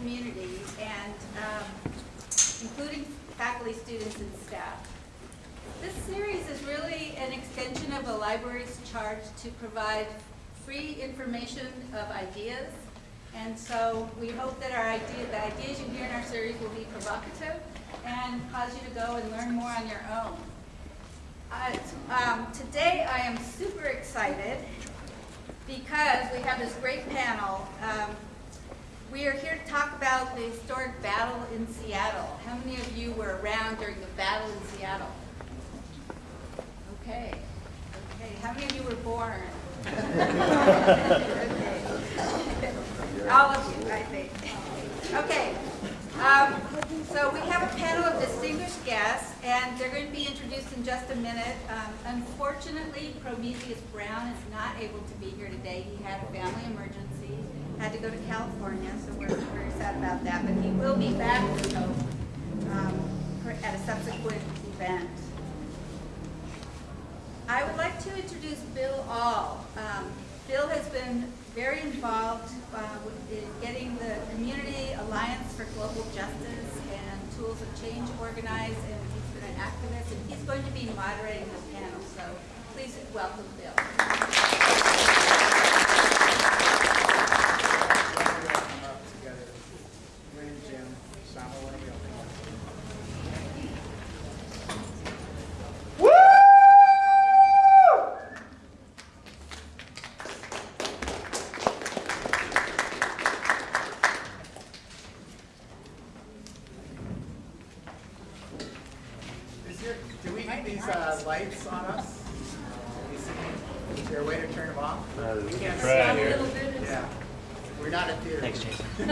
community, and um, including faculty, students, and staff. This series is really an extension of the library's charge to provide free information of ideas. And so we hope that our idea, the ideas you hear in our series will be provocative and cause you to go and learn more on your own. Uh, um, today I am super excited because we have this great panel. Um, we are here to talk about the historic battle in Seattle. How many of you were around during the battle in Seattle? Okay. Okay. How many of you were born? okay. All of you, I think. Okay. Um, so we have a panel of distinguished guests, and they're going to be introduced in just a minute. Um, unfortunately, Prometheus Brown is not able to be here today. He had a family emergency, had to go to California, so we're very sad about that. But he will be back, we hope, um, at a subsequent event. I would like to introduce Bill Aal. Um, Bill has been very involved uh, in getting the Community Alliance for Global Justice and Tools of Change organized, and he's been an activist, and he's going to be moderating the panel. So please welcome Bill. Do we need these uh, lights on us? Can you see? Is there a way to turn them off? Uh, We can't try see. here. Yeah. We're not a theater. Thanks, Jason.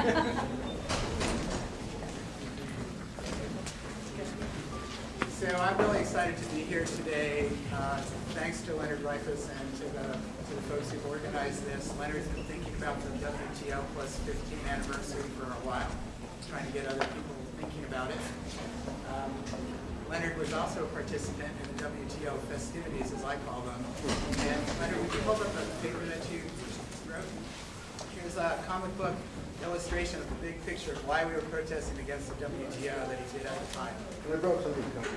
So I'm really excited to be here today. Uh, thanks to Leonard Dreyfus and to the, to the folks who've organized this. Leonard's been thinking about the WTO plus 15 anniversary for a while, trying to get other people thinking about it. Um, Leonard was also a participant in the WTO festivities, as I call them. And Leonard, would you hold up a paper that you wrote? Here's a comic book illustration of the big picture of why we were protesting against the WTO that he did at the time. I brought.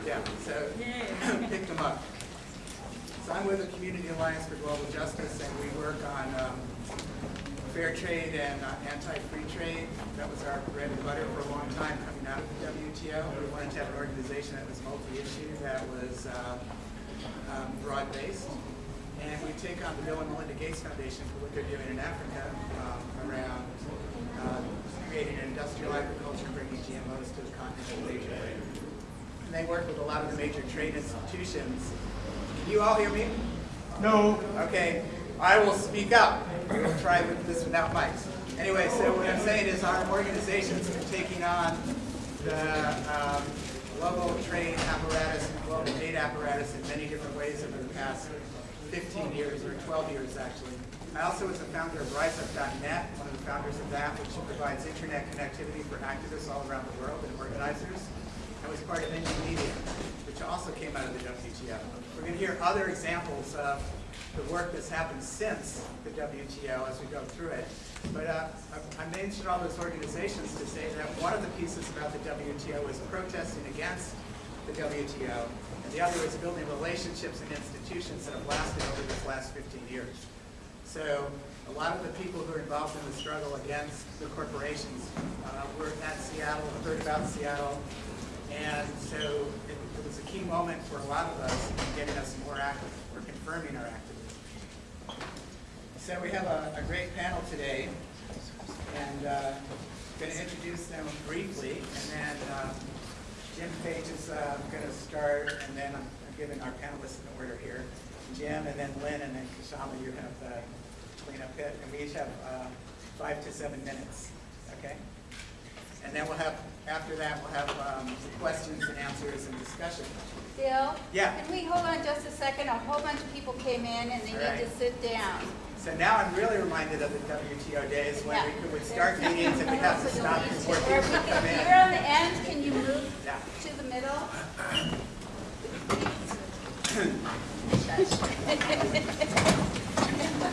Yeah, so pick them up. So I'm with the Community Alliance for Global Justice, and we work on um, fair trade and uh, anti-free trade. That was our bread and butter for a long time coming out of the WTO. We wanted to have an organization that was multi-issue, that was uh, um, broad-based. And we take on the Bill and Melinda Gates Foundation for what they're doing in Africa um, around uh, creating industrial agriculture, bringing GMOs to the continent of Asia. And they work with a lot of the major trade institutions. Can you all hear me? No. Okay, I will speak up. We'll try with this without mics. Anyway, so what I'm saying is our organizations are taking on the um, global trade apparatus and global aid apparatus in many different ways over the past 15 years, or 12 years actually. I also was a founder of RiseUp.net, one of the founders of that, which provides internet connectivity for activists all around the world and organizers. I was part of Indymedia, which also came out of the WTO. We're going to hear other examples of the work that's happened since the WTO as we go through it. But uh, I I mentioned all those organizations to say that one of the pieces about the WTO is protesting against the WTO, and the other is building relationships and institutions that have lasted over this last 15 years. So a lot of the people who are involved in the struggle against the corporations uh, were at Seattle, heard about Seattle, and so it, it was a key moment for a lot of us in getting us more active, or confirming our activism. So we have a, a great panel today, and uh, going to introduce them briefly, and then uh, Jim Page is uh, going to start, and then I'm, I'm giving our panelists an order here. Jim, and then Lynn, and then Kshama, you have the cleanup pit, and we each have uh, five to seven minutes, okay? And then we'll have, after that, we'll have um, questions and answers and discussion. Bill? Yeah. Can we hold on just a second? A whole bunch of people came in and they All need right. to sit down. So now I'm really reminded of the WTO days when Yeah. we could- would start meetings and we'd have to stop before people or we would can- come You're on the end, can you move Yeah. to the middle?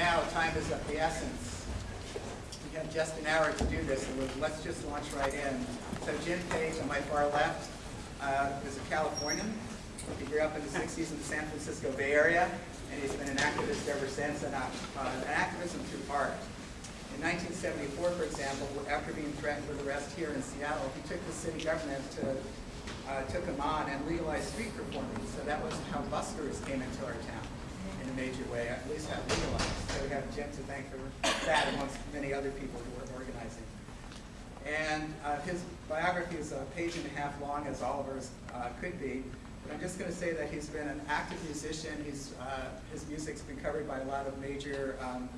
now, time is of the essence. We have just an hour to do this, so let's just launch right in. So Jim Page, on my far left, uh, is a Californian. He grew up in the 60s in the San Francisco Bay Area, and he's been an activist ever since, and uh, uh, an activism through art. In 1974, for example, after being threatened with arrest here in Seattle, he took the city government to, uh, took him on and legalized street performing. So that was how buskers came into our town in a major way, at least got legalized. So we have Jim to thank for that amongst many other people who were organizing. And uh, his biography is a page and a half long, as Oliver's uh, could be. But I'm just going to say that he's been an active musician. He's, uh, his music's been covered by a lot of major um,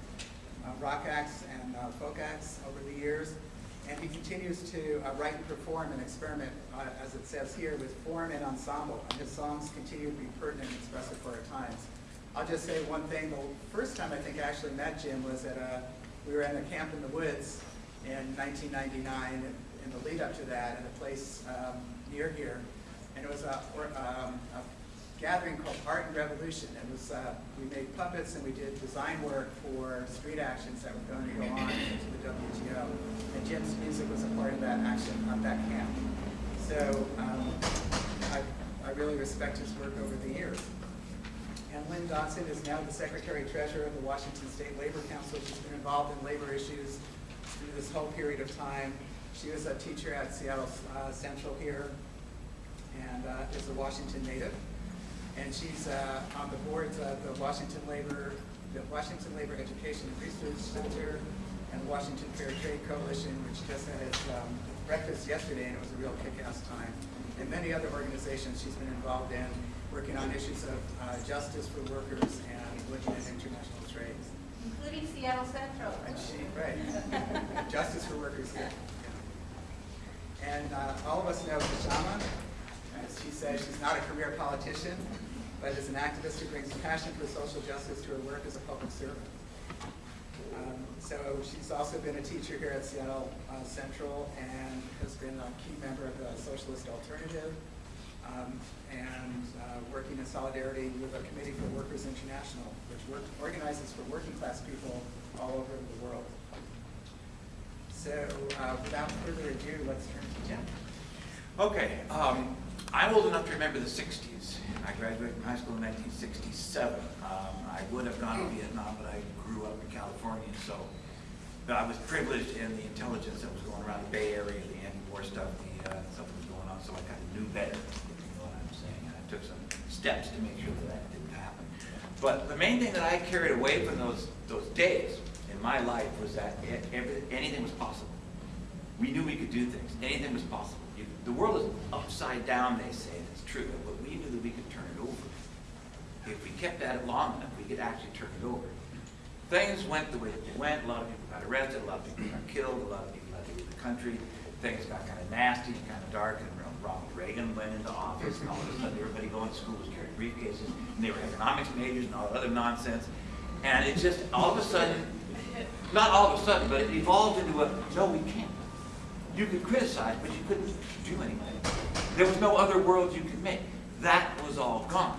uh, rock acts and uh, folk acts over the years. And he continues to uh, write and perform and experiment, uh, as it says here, with form and ensemble. And his songs continue to be pertinent and expressive for our times. I'll just say one thing. The first time I think I actually met Jim was at a, we were in a camp in the woods in 1999, in the lead up to that, in a place um, near here. And it was a, um, a gathering called Art and Revolution. It was, uh, we made puppets and we did design work for street actions that were going to go on into the WTO. And Jim's music was a part of that action, on that camp. So um, I, I really respect his work over the years. And Lynn Dodson is now the Secretary Treasurer of the Washington State Labor Council. She's been involved in labor issues through this whole period of time. She was a teacher at Seattle uh, Central here and uh, is a Washington native. And she's uh, on the boards of the Washington Labor, the Washington Labor Education and Research Center and Washington Fair Trade Coalition, which just had its um, breakfast yesterday, and it was a real kick-ass time. And many other organizations she's been involved in, working on issues of uh, justice for workers and looking at international trade. Including Seattle Central. And she, right, justice for workers here. Yeah. And uh, all of us know Kshama. As she says, she's not a career politician, but is an activist who brings passion for social justice to her work as a public servant. Um, so she's also been a teacher here at Seattle uh, Central and has been a key member of the Socialist Alternative um, and uh, working in solidarity with a committee for Workers International, which work, organizes for working class people all over the world. So uh, without further ado, let's turn to Jen. Okay, um, I'm old enough to remember the 60s. I graduated from high school in 1967. Um, I would have gone to Vietnam, but I grew up in California, so I was privileged in the intelligence that was going around the Bay Area, the anti-war stuff, the uh, stuff that was going on, so I kind of knew better, if you know what I'm saying. And I took some steps to make sure that that didn't happen. But the main thing that I carried away from those, those days in my life was that e- every, anything was possible. We knew we could do things. Anything was possible. The world is upside down, they say, and it's true, but we knew that we could turn it over. If we kept at it long enough, we could actually turn it over. Things went the way they went. A lot of people got arrested, a lot of people got killed, a lot of people had to leave the country. Things got kind of nasty and kind of dark, and Ronald Reagan went into office, and all of a sudden everybody going to school was carrying briefcases, and they were economics majors and all that other nonsense. And it just, all of a sudden, not all of a sudden, but it evolved into a, no, we can't. You could criticize, but you couldn't do anything. There was no other world you could make. That was all gone.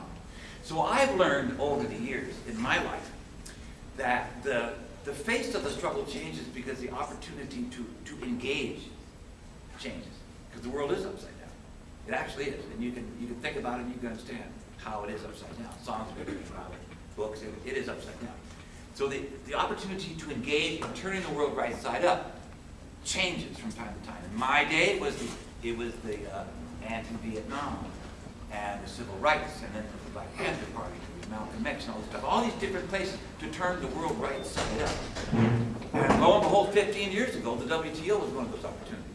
So I've learned over the years in my life that the, the face of the struggle changes because the opportunity to, to engage changes. Because the world is upside down. It actually is. And you can, you can think about it and you can understand how it is upside down. Songs it, books, it, it is upside down. So the, the opportunity to engage in turning the world right side up changes from time to time. In my day, it was the, it was the uh, anti-Vietnam and the civil rights, and then the Black Panther Party, Malcolm X and all this stuff. All these different places to turn the world right side up. And lo and behold, 15 years ago, the WTO was one of those opportunities.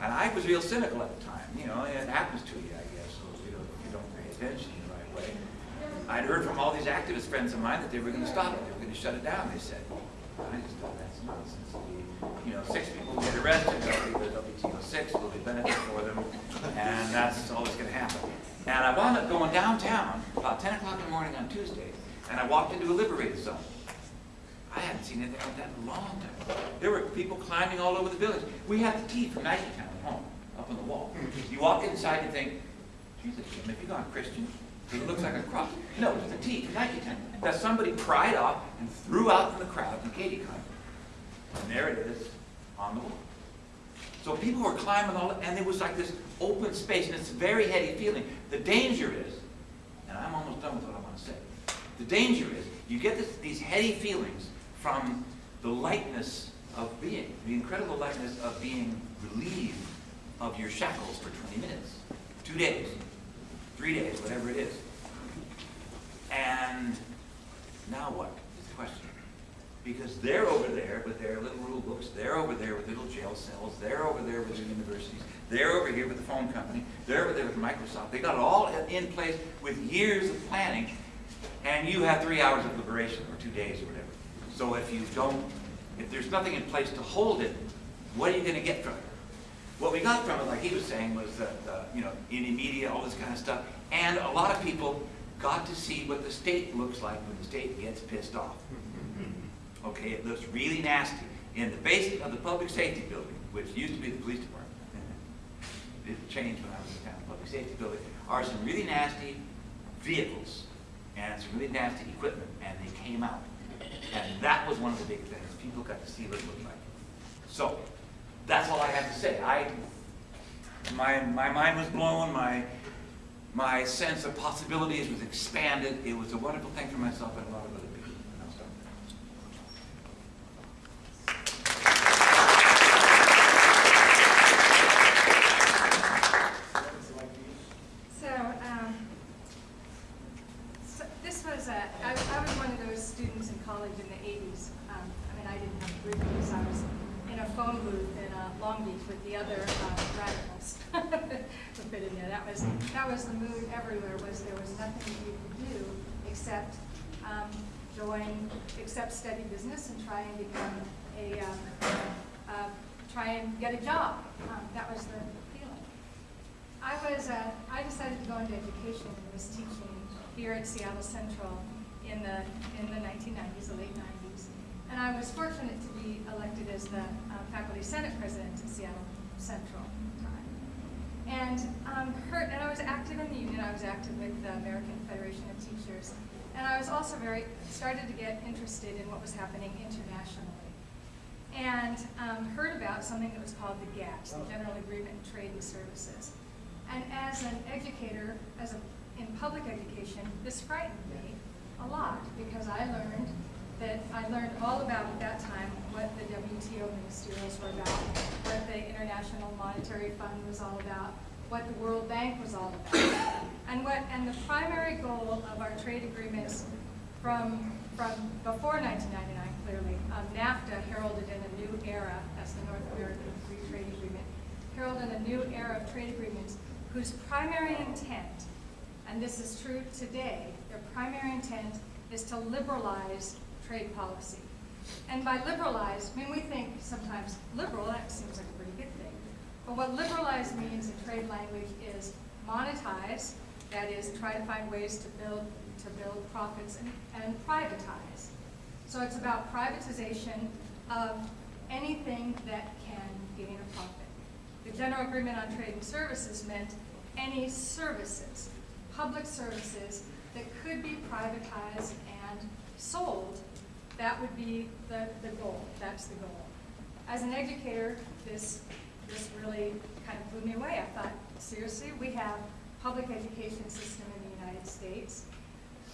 And I was real cynical at the time. You know, it happens to you, I guess, so you don't, you don't pay attention in the right way. I'd heard from all these activist friends of mine that they were going to stop it. They were going to shut it down. They said, I just thought that's nonsense. The, you know, six people get arrested, they'll be the WTO six, will be benefit for them, and that's always going to happen. And I wound up going downtown about 10 o'clock in the morning on Tuesday, and I walked into a liberated zone. I hadn't seen anything like that in a long time. There were people climbing all over the village. We had the tea from Maggie Town at home, up on the wall. You walk inside and think, Jesus, Jim, have you gone Christian? it looks like a cross. No, it's a T, Nike tent, that somebody pried off and threw out in the crowd in Katy And there it is on the wall. So people were climbing all, and it was like this open space, and it's a very heady feeling. The danger is, and I'm almost done with what I want to say. The danger is, you get this, these heady feelings from the lightness of being, the incredible lightness of being relieved of your shackles for 20 minutes, two days, three days, whatever it is. And now what is the question? Because they're over there with their little rule books, they're over there with little jail cells, they're over there with their universities, they're over here with the phone company, they're over there with Microsoft. They got it all in place with years of planning, and you have three hours of liberation, or two days, or whatever. So if you don't, if there's nothing in place to hold it, what are you gonna get from it? What we got from it, like he was saying, was that, uh, you know, Indymedia, all this kind of stuff, and a lot of people got to see what the state looks like when the state gets pissed off. Okay, it looks really nasty. In the basement of the public safety building, which used to be the police department, it changed when I was in town, public safety building, are some really nasty vehicles and some really nasty equipment, and they came out. And that was one of the big things. People got to see what it looked like. So, that's all I have to say. I, my, my mind was blown, my, my sense of possibilities was expanded. It was a wonderful thing for myself and a lot of other people. And I'll stop there. So, um, so this was a, I, I was one of those students in college in the eighties. Um, I mean, I didn't have reviews, I was in a phone booth in, uh, Long Beach with the other, uh, radicals. Fit in there, that was, that was the mood everywhere, was there was nothing you could do except, um, join, except study business and try and become a, um, uh, try and get a job. Um, that was the feeling. I was, uh, I decided to go into education and was teaching here at Seattle Central in the, in the nineteen nineties, the late nineties. And I was fortunate to be elected as the uh, faculty senate president at Seattle Central. And, um, Hurt, and I was active in the union, I was active with the American Federation of Teachers. And I was also very, started to get interested in what was happening internationally and um, heard about something that was called the GATS, the General Agreement in Trade and Services. And as an educator, as a, in public education, this frightened me a lot because I learned that I learned all about at that time what the WTO ministerials were about, what the International Monetary Fund was all about, what the World Bank was all about, and what and the primary goal of our trade agreements from from before 1999, clearly, um, NAFTA heralded in a new era, that's the North American Free Trade Agreement, heralded a new era of trade agreements whose primary intent, and this is true today, primary intent is to liberalize trade policy. And by liberalize, I mean, we think sometimes liberal, that seems like a pretty good thing. But what liberalize means in trade language is monetize, that is, try to find ways to build, to build profits and, and privatize. So it's about privatization of anything that can gain a profit. The General Agreement on Trade and Services meant any services, public services that could be privatized and sold, that would be the, the goal, that's the goal. As an educator, this, this really kind of blew me away. I thought, seriously, we have public education system in the United States.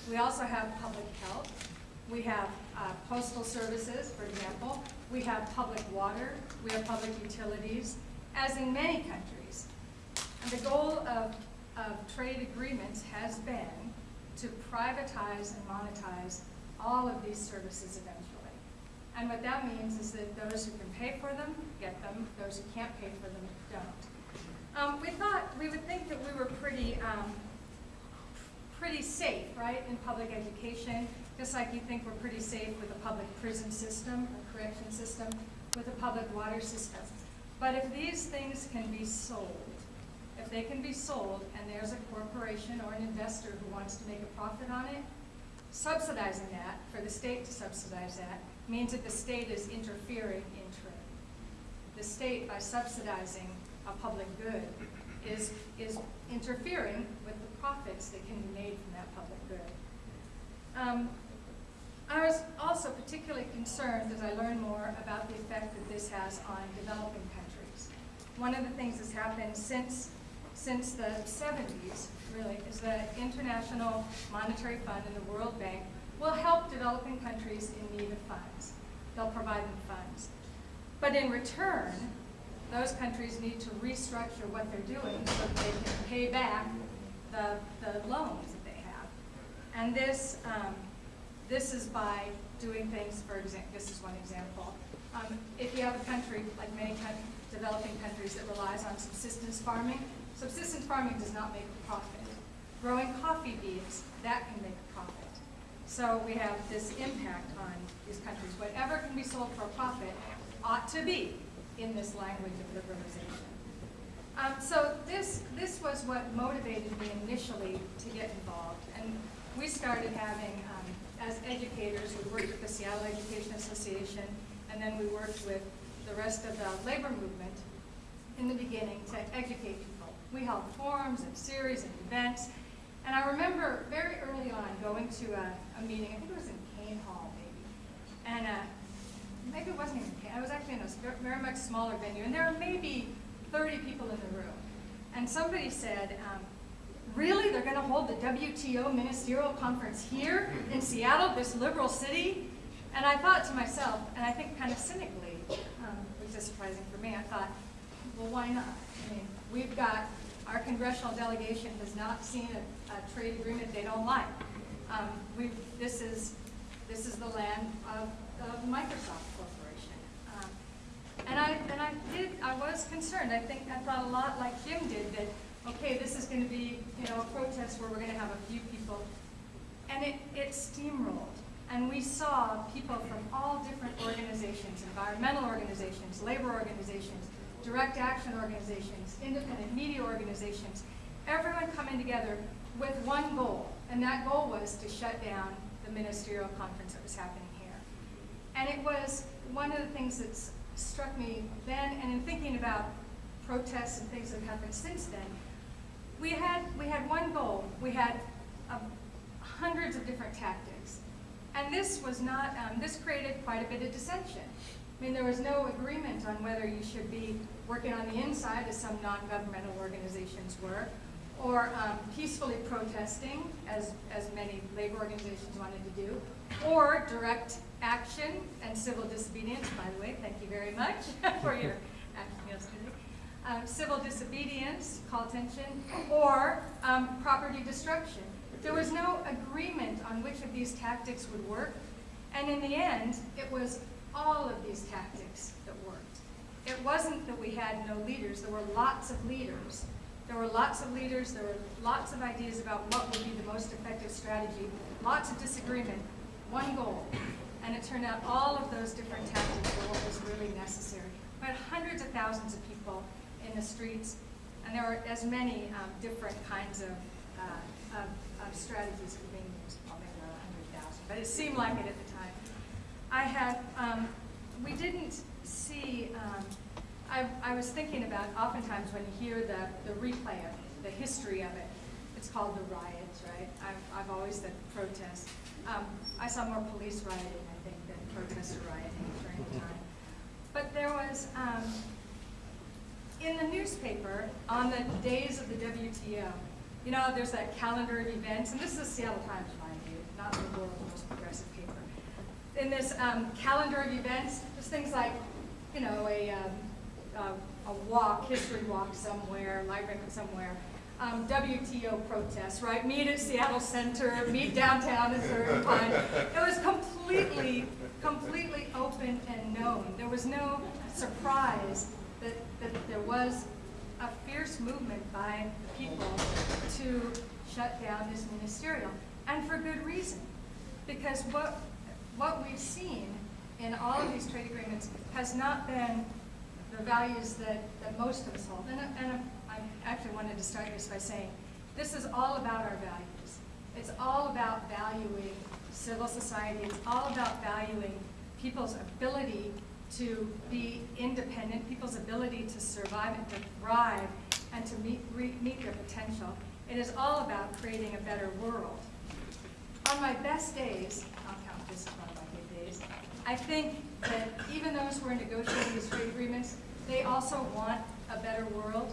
We also have public health. We have uh, postal services, for example. We have public water. We have public utilities, as in many countries. And the goal of, of trade agreements has been to privatize and monetize all of these services eventually. And what that means is that those who can pay for them, get them, those who can't pay for them, don't. Um, we thought, we would think that we were pretty, um, pretty safe, right, in public education, just like you think we're pretty safe with a public prison system, a correction system, with a public water system. But if these things can be sold, if they can be sold and there's a corporation or an investor who wants to make a profit on it, subsidizing that, for the state to subsidize that, means that the state is interfering in trade. The state, by subsidizing a public good, is, is interfering with the profits that can be made from that public good. Um, I was also particularly concerned as I learned more about the effect that this has on developing countries. One of the things that's happened since, since the 70s, really, is that International Monetary Fund and the World Bank will help developing countries in need of funds. They'll provide them funds. But in return, those countries need to restructure what they're doing so that they can pay back the, the loans that they have. And this, um, this is by doing things, for example, this is one example. Um, if you have a country, like many developing countries that relies on subsistence farming, subsistence farming does not make a profit. Growing coffee beans, that can make a profit. So we have this impact on these countries. Whatever can be sold for a profit ought to be in this language of liberalization. Um, so this, this was what motivated me initially to get involved. And we started having, um, as educators, we worked with the Seattle Education Association, and then we worked with the rest of the labor movement in the beginning to educate people. We held forums and series and events. And I remember very early on going to a, a meeting, I think it was in Kane Hall maybe. And uh, maybe it wasn't even Kane, I was actually in a very much smaller venue. And there were maybe 30 people in the room. And somebody said, um, really, they're gonna hold the WTO ministerial conference here in Seattle, this liberal city? And I thought to myself, and I think kind of cynically, um, which is surprising for me, I thought, well, why not? I mean, we've got, our congressional delegation has not seen a, a trade agreement they don't like. Um, we, this is, this is the land of, of Microsoft Corporation. Um, and I, and I did, I was concerned, I think, I thought a lot like Jim did, that, okay, this is gonna be, you know, a protest where we're gonna have a few people. And it, it steamrolled. And we saw people from all different organizations, environmental organizations, labor organizations, direct action organizations, independent media organizations, everyone coming together with one goal. And that goal was to shut down the ministerial conference that was happening here. And it was one of the things that struck me then, and in thinking about protests and things that have happened since then, we had, we had one goal. We had uh, hundreds of different tactics. And this was not, um, this created quite a bit of dissension. I mean, there was no agreement on whether you should be working on the inside, as some non-governmental organizations were, or um, peacefully protesting, as, as many labor organizations wanted to do, or direct action and civil disobedience, by the way, thank you very much for your action yesterday. Um, civil disobedience, call attention, or um, property destruction. There was no agreement on which of these tactics would work, and in the end, it was all of these tactics. It wasn't that we had no leaders, there were lots of leaders. There were lots of leaders, there were lots of ideas about what would be the most effective strategy, lots of disagreement, one goal. And it turned out all of those different tactics were what was really necessary. We had hundreds of thousands of people in the streets, and there were as many um, different kinds of, uh, of, of strategies for being used. Well, maybe not a hundred thousand, but it seemed like it at the time. I had, um, we didn't see, um, I, I was thinking about oftentimes when you hear the, the replay of it, the history of it, it's called the riots, right? I've, I've always said protests. Um, I saw more police rioting, I think, than protester rioting during the time. But there was, um, in the newspaper, on the days of the WTO, you know, there's that calendar of events, and this is the Seattle Times, mind you, not the world's most progressive paper. In this um, calendar of events, there's things like, you know, a, um, a, a walk, history walk somewhere, library somewhere, um, WTO protests, right? Meet at Seattle Center, meet downtown at Third Pine. It was completely, completely open and known. There was no surprise that, that there was a fierce movement by the people to shut down this ministerial, and for good reason. Because what, what we've seen in all of these trade agreements has not been the values that, that most of us hold. And, I- and I actually wanted to start this by saying, this is all about our values. It's all about valuing civil society. It's all about valuing people's ability to be independent, people's ability to survive and to thrive, and to meet, re, meet their potential. It is all about creating a better world. On my best days, I'll count this as one of my I think that even those who are negotiating these trade agreements, they also want a better world.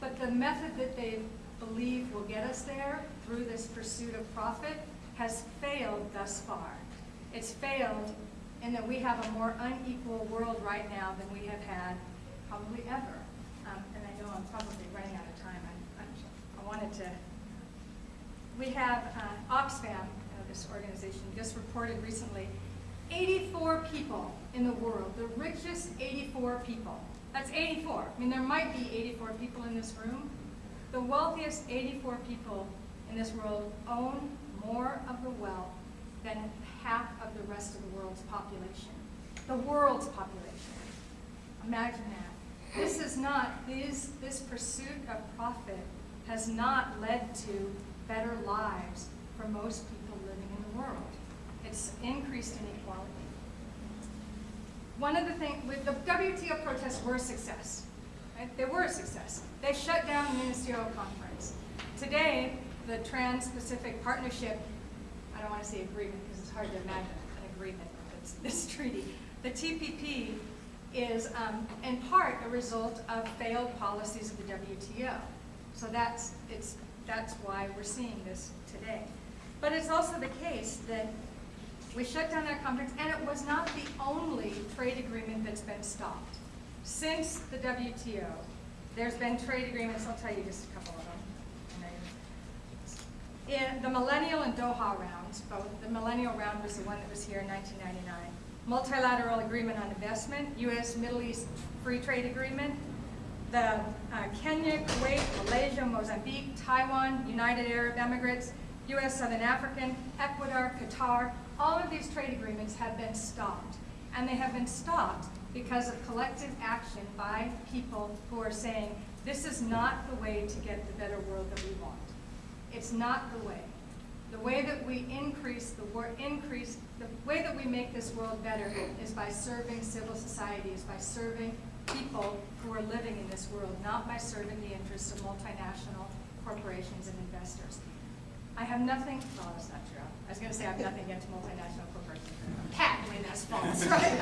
But the method that they believe will get us there through this pursuit of profit has failed thus far. It's failed in that we have a more unequal world right now than we have had probably ever. Um, and I know I'm probably running out of time. I, I, wanted to. We have uh, Oxfam, uh, this organization, just reported recently 84 people in the world, the richest 84 people. That's 84. I mean, there might be 84 people in this room. The wealthiest 84 people in this world own more of the wealth than half of the rest of the world's population. The world's population. Imagine that. This is not, these, this pursuit of profit has not led to better lives for most people living in the world. Increased inequality. One of the things, with the WTO protests were a success. Right? They were a success. They shut down the ministerial conference. Today, the Trans-Pacific Partnership, I don't want to say agreement because it's hard to imagine an agreement with this treaty. The TPP is um, in part a result of failed policies of the WTO. So that's, it's, that's why we're seeing this today. But it's also the case that we shut down that conference, and it was not the only trade agreement that's been stopped. Since the WTO, there's been trade agreements, I'll tell you just a couple of them. In the Millennial and Doha rounds, both, the Millennial round was the one that was here in 1999. Multilateral Agreement on Investment, U.S. Middle East Free Trade Agreement, the uh, Kenya, Kuwait, Malaysia, Mozambique, Taiwan, United Arab Emirates, U.S. Southern African, Ecuador, Qatar, all of these trade agreements have been stopped. And they have been stopped because of collective action by people who are saying, this is not the way to get the better world that we want. It's not the way. The way that we increase the war, increase the way that we make this world better is by serving civil society, is by serving people who are living in this world, not by serving the interests of multinational corporations and investors. I have nothing, well, that's not true. I was going to say I have nothing against multinational corporations. Patently, that's false, right?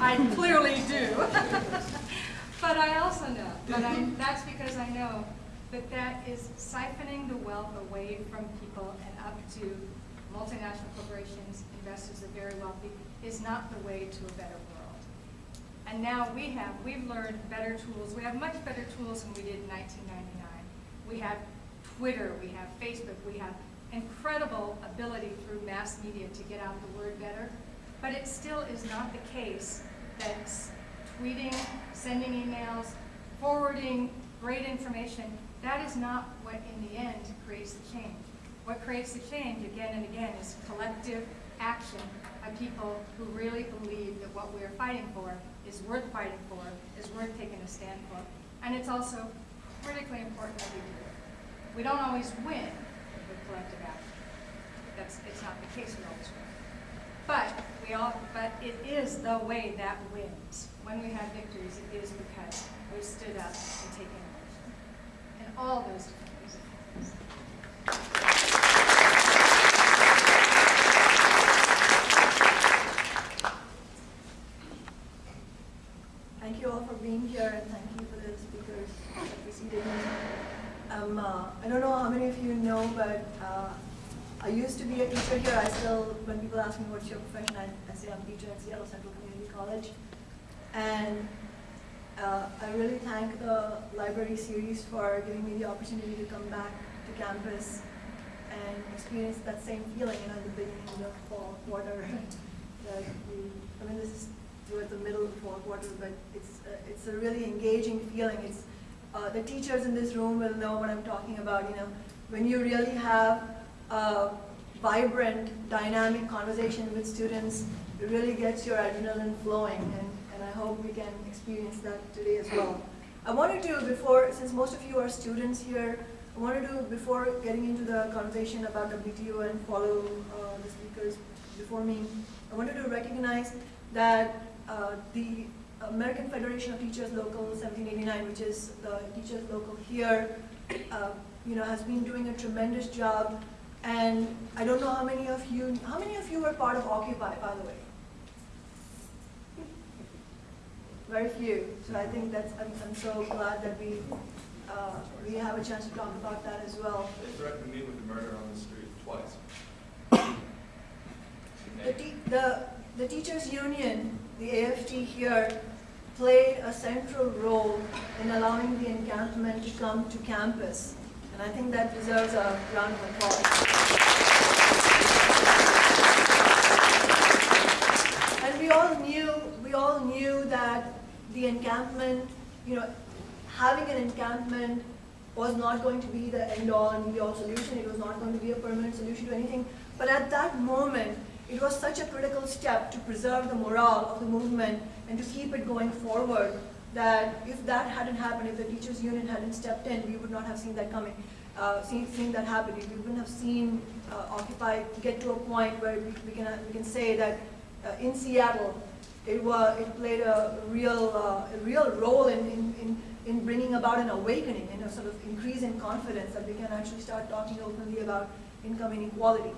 I, I clearly do. but I also know, but I, that's because I know that that is siphoning the wealth away from people and up to multinational corporations, investors, the very wealthy, is not the way to a better world. And now we have, we've learned better tools. We have much better tools than we did in 1999. We have Twitter, we have Facebook, we have incredible ability through mass media to get out the word better. But it still is not the case that tweeting, sending emails, forwarding great information, that is not what in the end creates the change. What creates the change again and again is collective action by people who really believe that what we are fighting for is worth fighting for, is worth taking a stand for. And it's also critically important that we do it. We don't always win collective action. That's, it's not the case we always win. But we all, but it is the way that wins. When we have victories, it is because we stood up and taken action. And all those different. Thank you all for being here and thank you for the speakers that preceded me. Um, uh, I don't know how many of you know, but uh, I used to be a teacher here. I still, when people ask me what's your profession, I, I say I'm a teacher at Seattle Central Community College. And uh, I really thank the library series for giving me the opportunity to come back to campus and experience that same feeling, you know, the beginning of fall quarter. that we, I mean, this is towards the middle of the fall quarter, but it's, uh, it's a really engaging feeling. It's, uh, the teachers in this room will know what I'm talking about, you know, when you really have a vibrant, dynamic conversation with students, it really gets your adrenaline flowing, and, and I hope we can experience that today as well. I wanted to, before, since most of you are students here, I wanted to, before getting into the conversation about WTO and follow uh, the speakers before me, I wanted to recognize that uh, the American Federation of Teachers Local 1789, which is the teachers local here, uh, you know, has been doing a tremendous job. And I don't know how many of you, how many of you were part of Occupy, by the way? Very few. So I think that's, I'm, I'm so glad that we, uh, we have a chance to talk about that as well. They threatened me with murder on the street twice. The, the, the teachers' union, the AFT here, played a central role in allowing the encampment to come to campus. And I think that deserves a round of applause. And we all knew, we all knew that the encampment, you know, having an encampment was not going to be the end-all and be-all solution. It was not going to be a permanent solution to anything. But at that moment, it was such a critical step to preserve the morale of the movement and to keep it going forward that if that hadn't happened, if the teachers' union hadn't stepped in, we would not have seen that coming, uh, seen, seen that happen. We wouldn't have seen uh, Occupy get to a point where we, we, can, we can say that uh, in Seattle, it, was, it played a real, uh, a real role in, in, in, in bringing about an awakening and a sort of increase in confidence that we can actually start talking openly about income inequality.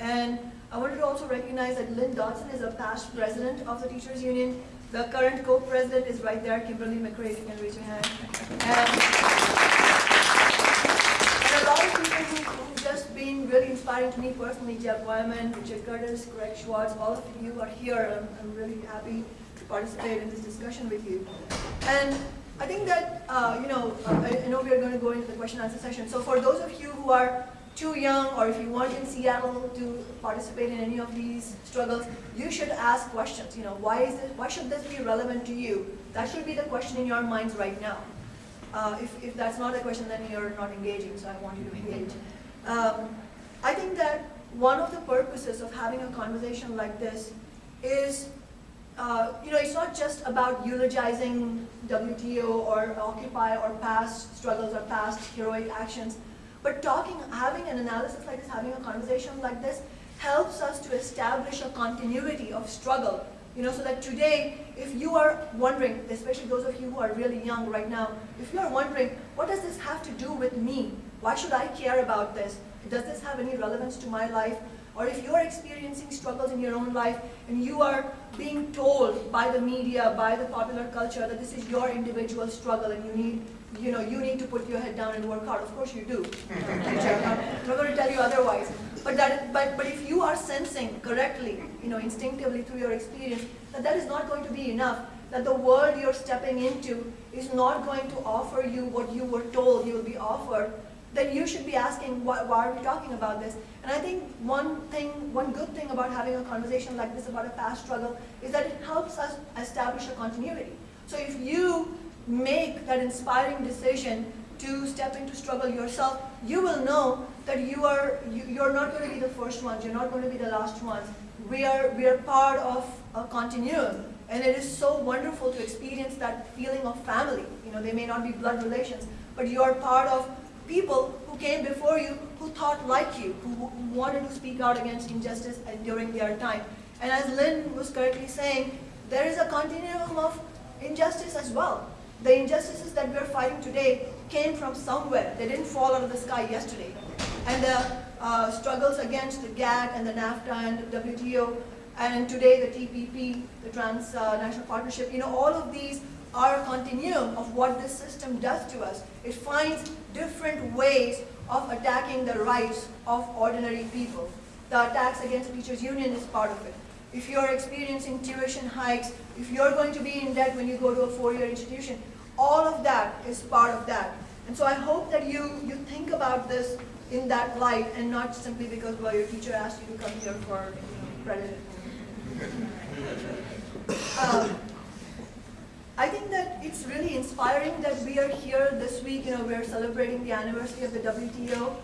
And I wanted to also recognize that Lynn Dodson is a past president of the Teachers Union. The current co-president is right there, Kimberly McRae, you can raise your hand. And, a lot of people who, who've just been really inspiring to me personally, Jeff Wyman, Richard Curtis, Greg Schwartz, all of you are here. I'm, I'm really happy to participate in this discussion with you. And I think that, uh, you know, I, I know we are going to go into the question and answer session. So for those of you who are too young or if you weren't in Seattle to participate in any of these struggles, you should ask questions. You know, why is this, why should this be relevant to you? That should be the question in your minds right now. Uh, if, if that's not a question, then you're not engaging, so I want you to engage. Um, I think that one of the purposes of having a conversation like this is, uh, you know, it's not just about eulogizing WTO or Occupy or past struggles or past heroic actions, but talking, having an analysis like this, having a conversation like this, helps us to establish a continuity of struggle. You know, so that today, if you are wondering, especially those of you who are really young right now, if you are wondering, what does this have to do with me? Why should I care about this? Does this have any relevance to my life? Or if you are experiencing struggles in your own life and you are being told by the media, by the popular culture that this is your individual struggle and you need you know, you need to put your head down and work hard. Of course you do. I'm not going to tell you otherwise. But that, but, but if you are sensing correctly, you know, instinctively through your experience, that that is not going to be enough, that the world you're stepping into is not going to offer you what you were told you will be offered, then you should be asking, why, why are we talking about this? And I think one thing, one good thing about having a conversation like this about a past struggle is that it helps us establish a continuity. So if you make that inspiring decision to step into struggle yourself, you will know that you are you, you're not going to be the first ones, you're not going to be the last ones. We are we are part of a continuum, and it is so wonderful to experience that feeling of family. You know, they may not be blood relations, but you are part of people who came before you, who thought like you, who, who wanted to speak out against injustice during their time. And as Lynn was correctly saying, there is a continuum of injustice as well. The injustices that we're fighting today came from somewhere. They didn't fall out of the sky yesterday. And the uh, struggles against the GATT and the NAFTA and the WTO, and today the TPP, the Transnational Partnership, you know, all of these are a continuum of what this system does to us. It finds different ways of attacking the rights of ordinary people. The attacks against the teachers union is part of it. If you're experiencing tuition hikes, if you're going to be in debt when you go to a four-year institution, all of that is part of that. And so I hope that you, you think about this in that light and not simply because, well, your teacher asked you to come here for you know, credit. Um, I think that it's really inspiring that we are here this week, you know, we're celebrating the anniversary of the WTO,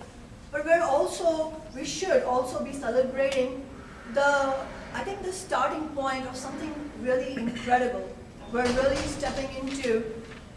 but we're also, we should also be celebrating the, I think the starting point of something really incredible. We're really stepping into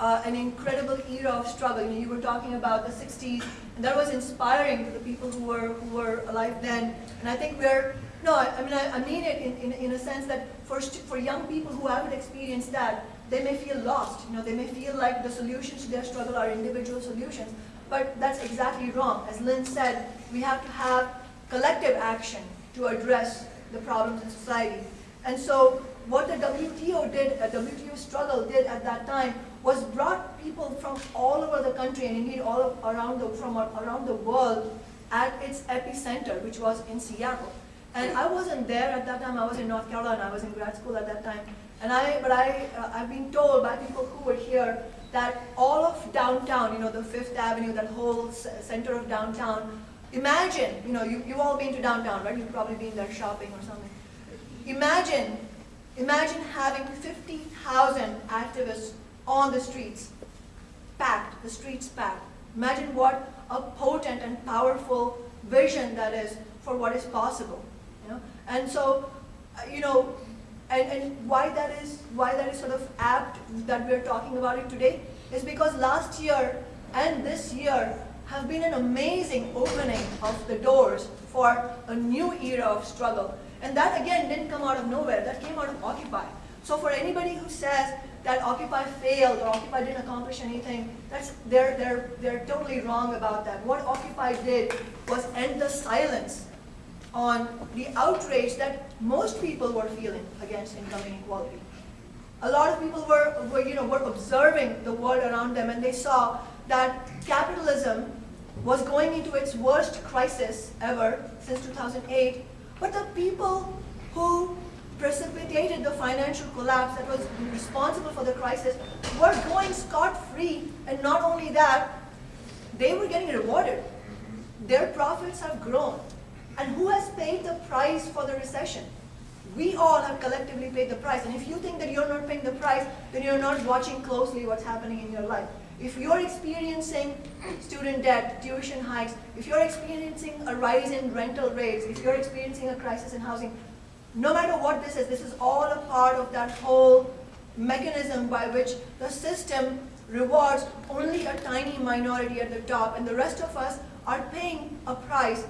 uh, an incredible era of struggle. You, were talking about the 60s, and that was inspiring to the people who were, who were alive then. And I think we're, no, I, I mean, I, I, mean it in, in, in a sense that for, for young people who haven't experienced that, they may feel lost. You know, they may feel like the solutions to their struggle are individual solutions, but that's exactly wrong. As Lynn said, we have to have collective action to address the problems in society. And so what the WTO did, a WTO struggle did at that time was brought people from all over the country and indeed all around the, from around the world at its epicenter, which was in Seattle. And I wasn't there at that time, I was in North Carolina, I was in grad school at that time. And I, but I, uh, I've been told by people who were here that all of downtown, you know, the Fifth Avenue, that whole center of downtown, imagine, you know, you, you've all been to downtown, right? You've probably been there shopping or something. Imagine, imagine having 50,000 activists on the streets, packed, the streets packed. Imagine what a potent and powerful vision that is for what is possible. You know? And so, uh, you know, and, and why that is why that is sort of apt that we're talking about it today is because last year and this year have been an amazing opening of the doors for a new era of struggle. And that again didn't come out of nowhere, that came out of Occupy. So for anybody who says that Occupy failed or Occupy didn't accomplish anything, that's, they're, they're, they're totally wrong about that. What Occupy did was end the silence on the outrage that most people were feeling against income inequality. A lot of people were, were, you know, were observing the world around them and they saw that capitalism was going into its worst crisis ever since 2008, but the people who precipitated the financial collapse that was responsible for the crisis were going scot-free, and not only that, they were getting rewarded. Their profits have grown. And who has paid the price for the recession? We all have collectively paid the price. And if you think that you're not paying the price, then you're not watching closely what's happening in your life. If you're experiencing student debt, tuition hikes, if you're experiencing a rise in rental rates, if you're experiencing a crisis in housing, no matter what this is, this is all a part of that whole mechanism by which the system rewards only a tiny minority at the top and the rest of us are paying a price.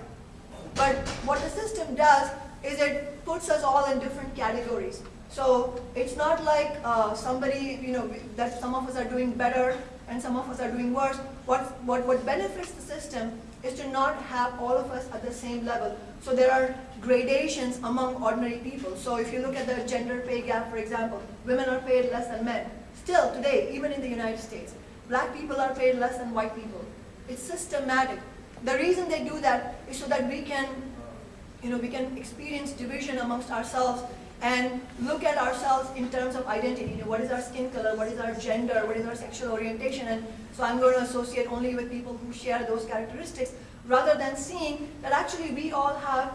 But what the system does is it puts us all in different categories. So it's not like uh, somebody, you know, that some of us are doing better and some of us are doing worse. What, what, what benefits the system is to not have all of us at the same level. So there are gradations among ordinary people. So if you look at the gender pay gap, for example, women are paid less than men. Still today, even in the United States, black people are paid less than white people. It's systematic. The reason they do that is so that we can, you know, we can experience division amongst ourselves and look at ourselves in terms of identity. You know, what is our skin color? What is our gender? What is our sexual orientation? And so I'm going to associate only with people who share those characteristics rather than seeing that actually we all have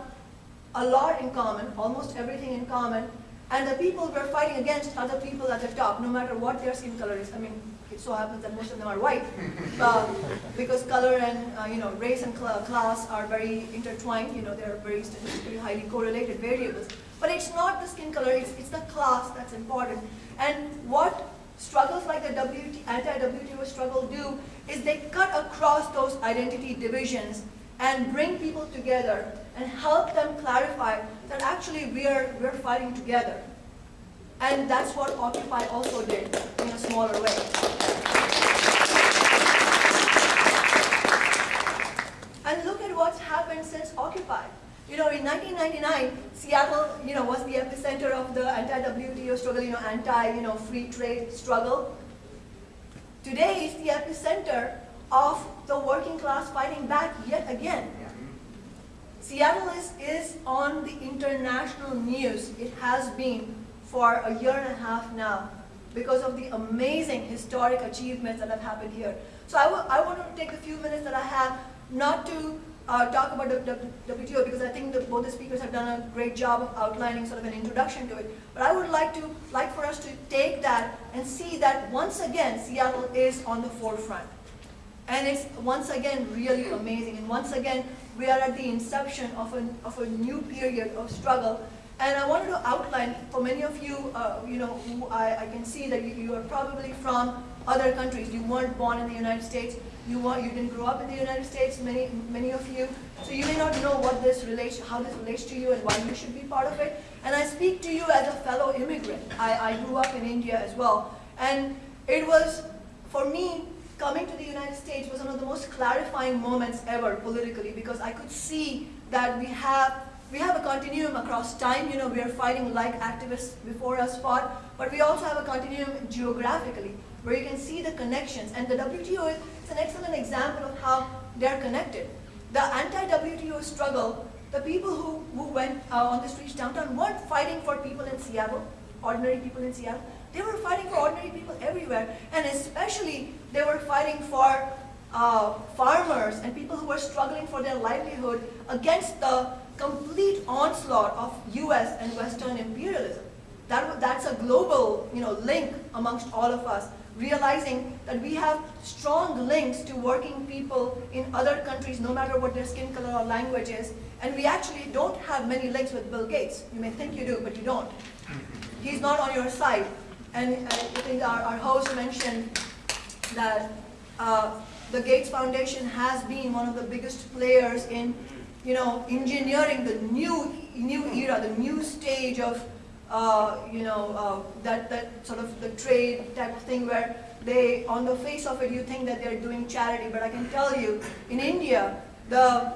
a lot in common, almost everything in common, and the people we're fighting against are the people at the top, no matter what their skin color is. I mean, it so happens that most of them are white, uh, because color and uh, you know race and cl class are very intertwined. You know, they're very statistically highly correlated variables. But it's not the skin color; it's, it's the class that's important. And what struggles like the WT, anti-WTO struggle do is they cut across those identity divisions and bring people together and help them clarify that actually we're, we're fighting together. And that's what Occupy also did in a smaller way. And look at what's happened since Occupy. You know, in 1999, Seattle, you know, was the epicenter of the anti-WTO struggle, you know, anti, you know, free trade struggle. Today is the epicenter of the working class fighting back yet again. Seattle is, is on the international news. It has been for a year and a half now because of the amazing historic achievements that have happened here. So I, I want to take the few minutes that I have not to uh, talk about the, the WTO because I think both the speakers have done a great job of outlining sort of an introduction to it. But I would like to like for us to take that and see that once again Seattle is on the forefront. And it's once again really amazing. And once again, we are at the inception of a, of a new period of struggle. And I wanted to outline, for many of you, uh, you know, who I, I can see that you, you are probably from other countries. You weren't born in the United States. You, you didn't grow up in the United States, many, many of you. So you may not know what this relates, how this relates to you and why you should be part of it. And I speak to you as a fellow immigrant. I, I grew up in India as well. And it was, for me, coming to the United States was one of the most clarifying moments ever politically because I could see that we have we have a continuum across time, you know, we are fighting like activists before us fought, but we also have a continuum geographically, where you can see the connections. And the WTO is it's an excellent example of how they're connected. The anti-WTO struggle, the people who, who went uh, on the streets downtown weren't fighting for people in Seattle, ordinary people in Seattle. They were fighting for ordinary people everywhere, and especially they were fighting for uh, farmers and people who were struggling for their livelihood against the complete onslaught of US and Western imperialism. That, that's a global you know, link amongst all of us, realizing that we have strong links to working people in other countries, no matter what their skin color or language is, and we actually don't have many links with Bill Gates. You may think you do, but you don't. He's not on your side. And I think our, our host mentioned that uh, the Gates Foundation has been one of the biggest players in you know, engineering the new, new era, the new stage of, uh, you know, uh, that, that sort of the trade type of thing where they, on the face of it, you think that they're doing charity, but I can tell you, in India, the,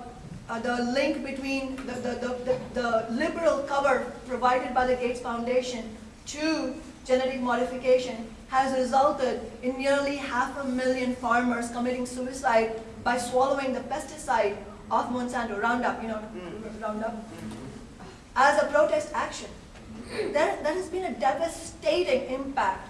uh, the link between the, the, the, the, the liberal cover provided by the Gates Foundation to genetic modification has resulted in nearly half a million farmers committing suicide by swallowing the pesticide of Monsanto, Roundup, you know, Roundup, as a protest action. There, there has been a devastating impact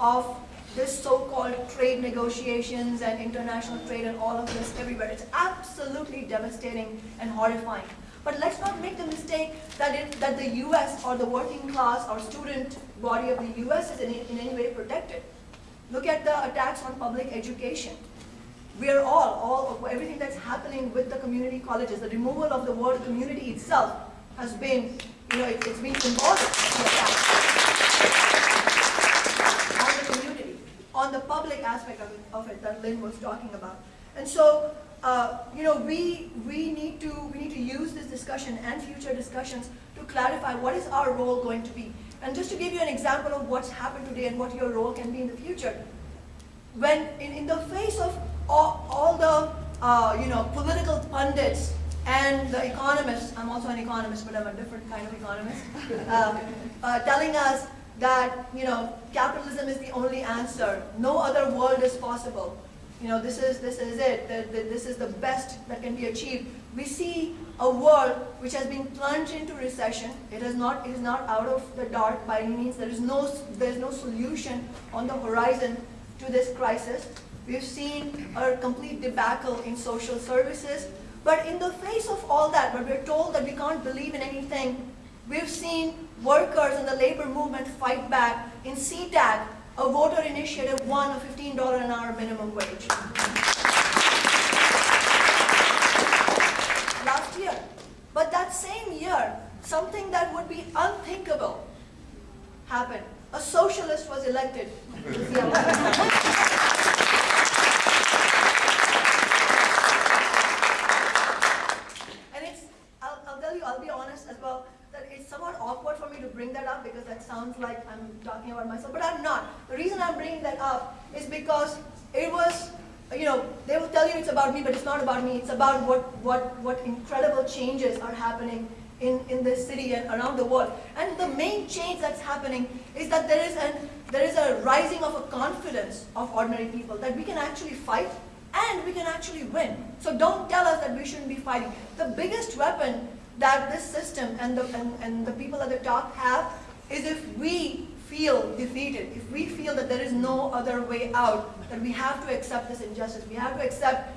of this so-called trade negotiations and international trade and all of this everywhere. It's absolutely devastating and horrifying. But let's not make the mistake that, it, that the US or the working class or student body of the US is in, in any way protected. Look at the attacks on public education. We are all, all of everything that's happening with the community colleges, the removal of the word community itself has been, you know, it, has been symbolic on the community, on the public aspect of it, of it that Lynn was talking about. And so, uh, you know, we, we, need to, we need to use this discussion and future discussions to clarify what is our role going to be. And just to give you an example of what's happened today and what your role can be in the future, when in, in the face of all, all the uh, you know political pundits and the economists, I'm also an economist, but I'm a different kind of economist, uh, uh, telling us that you know capitalism is the only answer, no other world is possible. You know this is this is it. The, the, this is the best that can be achieved. We see a world which has been plunged into recession. It is not it is not out of the dark by any means. There is no there is no solution on the horizon to this crisis. We've seen a complete debacle in social services. But in the face of all that, where we're told that we can't believe in anything, we've seen workers and the labor movement fight back. In SeaTac, a voter initiative won a $15 an hour minimum wage. Last year. But that same year, something that would be unthinkable happened. A socialist was elected. And it's, I'll, I'll tell you, I'll be honest as well, that it's somewhat awkward for me to bring that up because that sounds like I'm but I'm not. The reason I'm bringing that up is because it was, you know, they will tell you it's about me, but it's not about me. It's about what, what, what incredible changes are happening in, in this city and around the world. And the main change that's happening is that there is, an, there is a rising of a confidence of ordinary people, that we can actually fight and we can actually win. So don't tell us that we shouldn't be fighting. The biggest weapon that this system and the, and, and the people at the top have is if we feel defeated, if we feel that there is no other way out, that we have to accept this injustice, we have to accept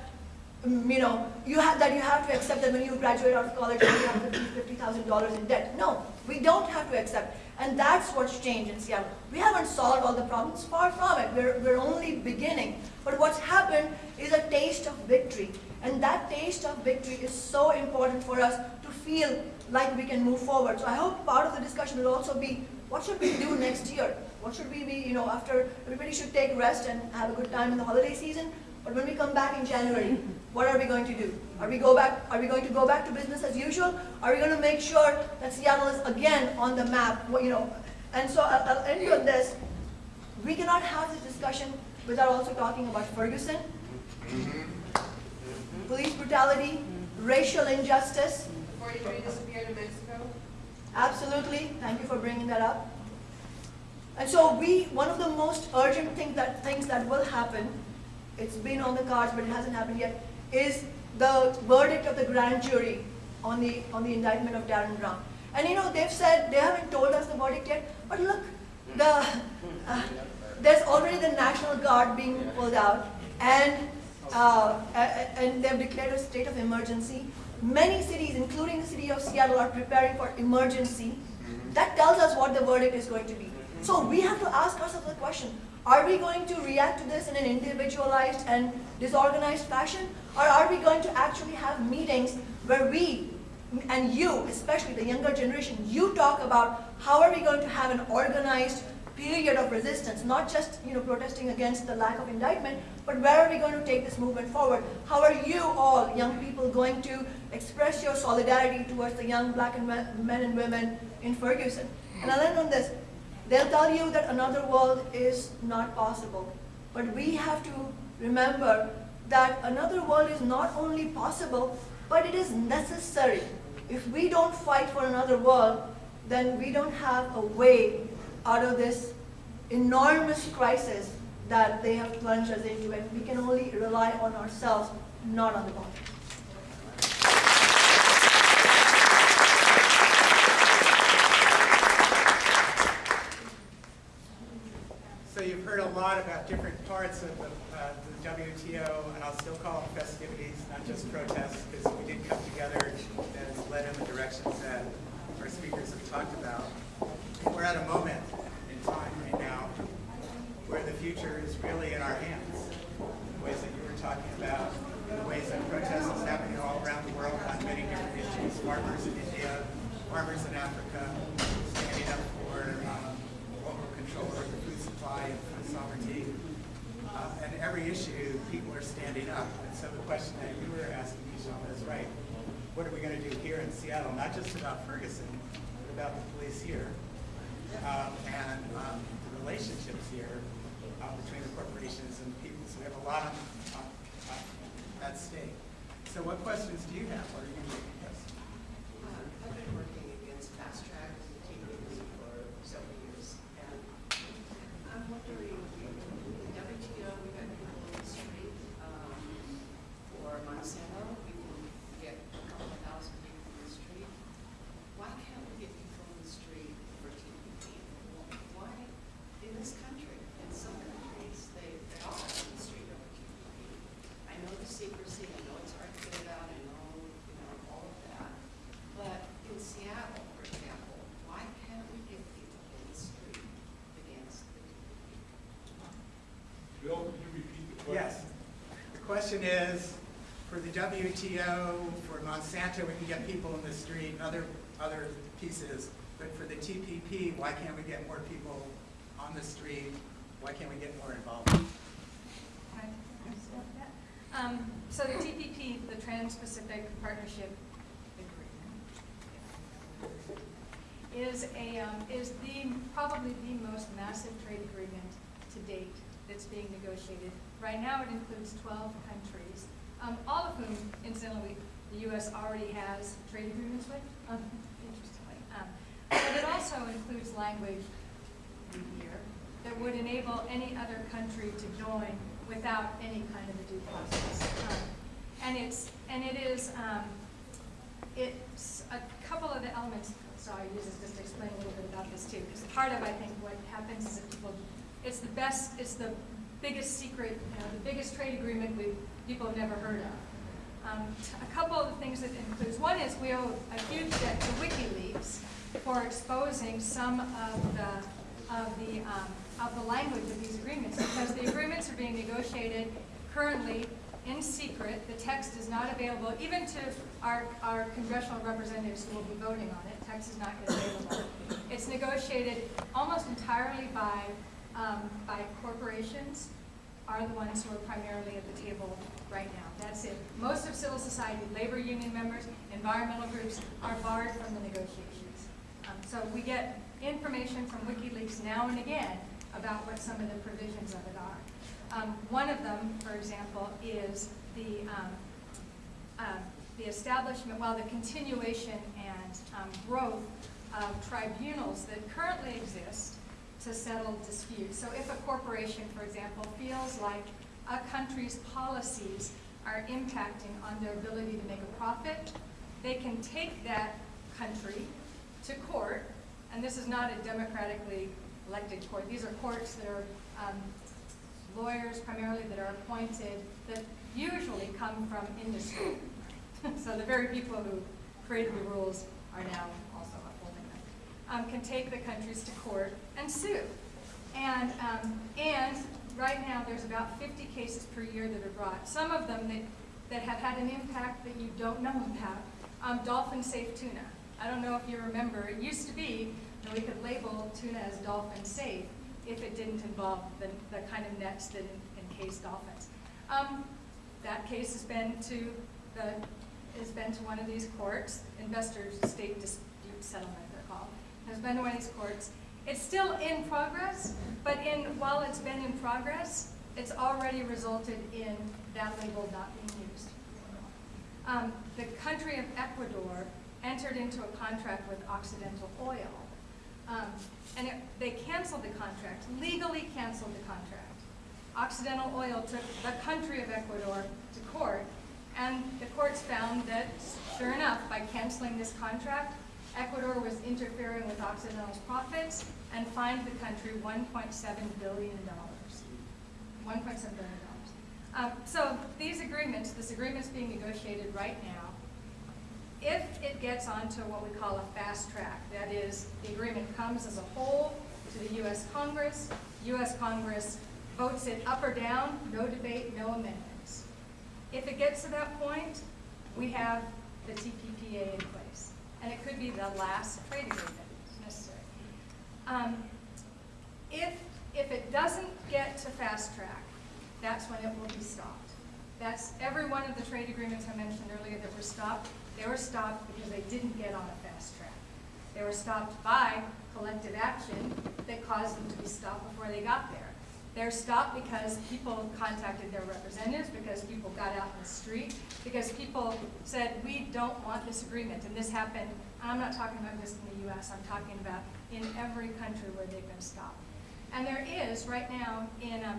um, you know, you have that you have to accept that when you graduate out of college you have fifty thousand dollars in debt. No, we don't have to accept, and that's what's changed in Seattle. We haven't solved all the problems, far from it. We're we're only beginning. But what's happened is a taste of victory, and that taste of victory is so important for us to feel like we can move forward. So I hope part of the discussion will also be what should we do next year? What should we be, you know, after everybody should take rest and have a good time in the holiday season? But when we come back in January, what are we going to do? Are we go back? Are we going to go back to business as usual? Are we going to make sure that Seattle is again on the map? What, you know, and so I'll, I'll end with this. we cannot have this discussion without also talking about Ferguson, police brutality, racial injustice. The 43 disappeared in Mexico? Absolutely, thank you for bringing that up. And so we, one of the most urgent thing that, things that will happen, it's been on the cards, but it hasn't happened yet, is the verdict of the grand jury on the, on the indictment of Darren Brown. And you know, they've said, they haven't told us the verdict yet, but look, the, uh, there's already the National Guard being pulled out, and, uh, and they've declared a state of emergency. Many cities, including the city of Seattle, are preparing for emergency. That tells us what the verdict is going to be. So we have to ask ourselves the question, are we going to react to this in an individualized and disorganized fashion? Or are we going to actually have meetings where we, and you, especially the younger generation, you talk about how are we going to have an organized period of resistance, not just you know protesting against the lack of indictment, but where are we going to take this movement forward? How are you all, young people, going to express your solidarity towards the young black and men and women in Ferguson? And I'll end on this. They'll tell you that another world is not possible, but we have to remember that another world is not only possible, but it is necessary. If we don't fight for another world, then we don't have a way out of this enormous crisis that they have plunged us into, and we can only rely on ourselves, not on the government. So you've heard a lot about different parts of the, uh, the WTO, and I'll still call them festivities, not just protests, because we did come together and it's led in the directions that our speakers have talked about. We're at a moment in time right now where the future is really in our hands. The ways that you were talking about, the ways that protest is happening all around the world on many different issues. Farmers in India, farmers in Africa, standing up for um, local control over the food supply sovereignty. Uh, and every issue, people are standing up. And so the question that you were asking, Michelle, is right. What are we going to do here in Seattle? Not just about Ferguson, but about the police here um, and um, the relationships here uh, between the corporations and people. So we have a lot on, on, on at stake. So what questions do you have? What are you doing? Yes. Uh, I've been working against fast track and TPP for several years, and I'm wondering, the WTO, we got people in the street, um, for Monsanto, we can get a couple of thousand people in the street. Why can't we get people in the street for TPP? Why, in this country, in some countries, they, they all have in the street over TPP. I know the secrecy, I know it's hard to get it out, I know, you know, all of that. But in Seattle, for example, why can't we get people in the street against the TPP? Bill, could you repeat the question? Yes. The question is, for the WTO, for Monsanto, we can get people in the street other, other pieces. But for the TPP, why can't we get more people on the street? Why can't we get more involved? Um, So the TPP, the Trans-Pacific Partnership Agreement, is a, um, is the, probably the most massive trade agreement to date that's being negotiated. Right now, it includes 12 countries, um, all of whom, incidentally, the U.S. already has trade agreements with, um, interestingly. Um, But it also includes language here that would enable any other country to join without any kind of a due process. Um, And it's, and it is, um, it's a couple of the elements, so I use this just to explain a little bit about this too, because part of, I think, what happens is that people, it's the best, it's the biggest secret, you know, the biggest trade agreement we, people have never heard of. Um, A couple of the things that includes, one is we owe a huge debt to WikiLeaks for exposing some of the, of the, um, of the language of these agreements, because the agreements are being negotiated currently in secret. The text is not available, even to our, our congressional representatives who will be voting on it, text is not available. It's negotiated almost entirely by, um, by corporations, are the ones who are primarily at the table right now. That's it. Most of civil society, labor union members, environmental groups are barred from the negotiations. Um, So we get information from WikiLeaks now and again, about what some of the provisions of it are. Um, one of them, for example, is the, um, uh, the establishment, well, the continuation and um, growth of tribunals that currently exist to settle disputes. So if a corporation, for example, feels like a country's policies are impacting on their ability to make a profit, they can take that country to court, and this is not a democratically elected court. These are courts that are um, lawyers primarily that are appointed that usually come from industry. so the very people who created the rules are now also upholding them. Um, can take the countries to court and sue. And, um, and right now there's about 50 cases per year that are brought. Some of them that, that have had an impact that you don't know about. Um, dolphin safe tuna. I don't know if you remember, it used to be that we could label tuna as dolphin safe if it didn't involve the, the kind of nets that en- encase dolphins. Um, that case has been to the, has been to one of these courts, investors state dispute settlement they're called, has been to one of these courts. It's still in progress, but in, while it's been in progress, it's already resulted in that label not being used. Um, the country of Ecuador entered into a contract with Occidental Oil. Um, and it, they canceled the contract, legally canceled the contract. Occidental Oil took the country of Ecuador to court, and the courts found that, sure enough, by canceling this contract, Ecuador was interfering with Occidental's profits and fined the country $1.7 billion. $1.7 billion. Um, so these agreements, this agreement's being negotiated right now. If it gets onto what we call a fast track, that is, the agreement comes as a whole to the U.S. Congress, U.S. Congress votes it up or down, no debate, no amendments. If it gets to that point, we have the TPPA in place. And it could be the last trade agreement necessary. Um, if, if it doesn't get to fast track, that's when it will be stopped. That's every one of the trade agreements I mentioned earlier that were stopped, they were stopped because they didn't get on a fast track. They were stopped by collective action that caused them to be stopped before they got there. They're stopped because people contacted their representatives, because people got out in the street, because people said, we don't want this agreement. And this happened, I'm not talking about just in the US, I'm talking about in every country where they've been stopped. And there is, right now, in, um,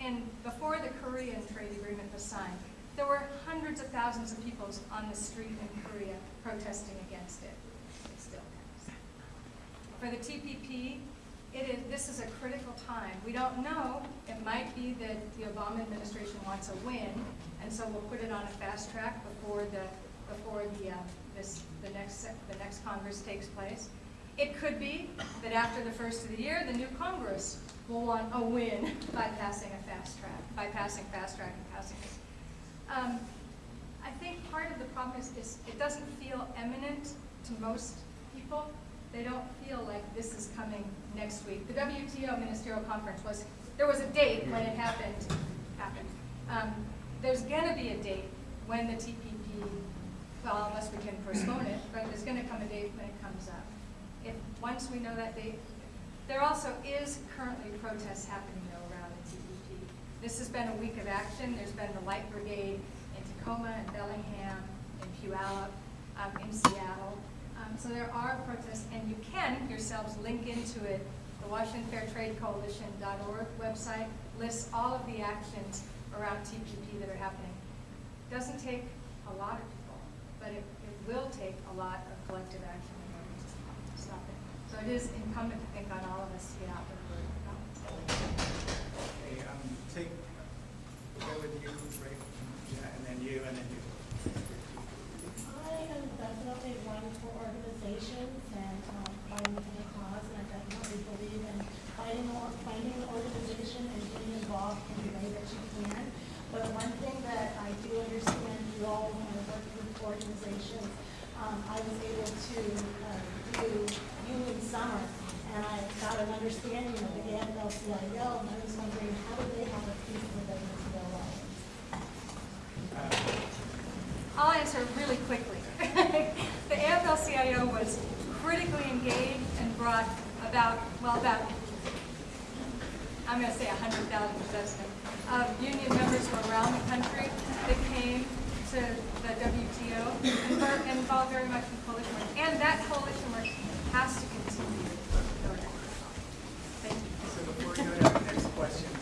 in, before the Korean trade agreement was signed, there were hundreds of thousands of people on the street in Korea protesting against it. It still. For the TPP, it is, this is a critical time. We don't know, it might be that the Obama administration wants a win, and so we'll put it on a fast track before the, before the, um, this, the next, the next Congress takes place. It could be that after the first of the year, the new Congress will want a win by passing a fast track, by passing fast track and passing this. Um, I think part of the problem is, is it doesn't feel eminent to most people. They don't feel like this is coming next week. The WTO ministerial conference was, there was a date when it happened, happened. Um, there's gonna be a date when the TPP, well, unless we can postpone it, but there's gonna come a date when it comes up. If, once we know that date, there also is currently protests happening though around the TPP. This has been a week of action. There's been the Light Brigade in Tacoma and Bellingham, in Puyallup, um, in Seattle. Um, so there are protests, and you can yourselves link into it. The Washington Fair Trade Coalition.org website lists all of the actions around TPP that are happening. It Doesn't take a lot of people, but it, it will take a lot of collective action in order to stop it. So it is incumbent, I think, on all of us to get out there. and vote. Um, take, go with you, yeah, and then you, and then you. Definitely one for organizations and um, fighting for the cause, and I definitely believe in fighting or finding an organization and getting involved in the way that you can. But one thing that I do understand, you all when I work with organizations, um, I was able to uh, do union summer, and I got an understanding of the AFL-CIO, and I was wondering, how do they have a piece of the WTO? I'll answer really quickly. The AFL-CIO was critically engaged and brought about, well, about I'm gonna say hundred thousand possessed of um, union members from around the country that came to the WTO and were involved very much in coalition work. And that coalition work has to continue. Thank you. So before we go to the next questions,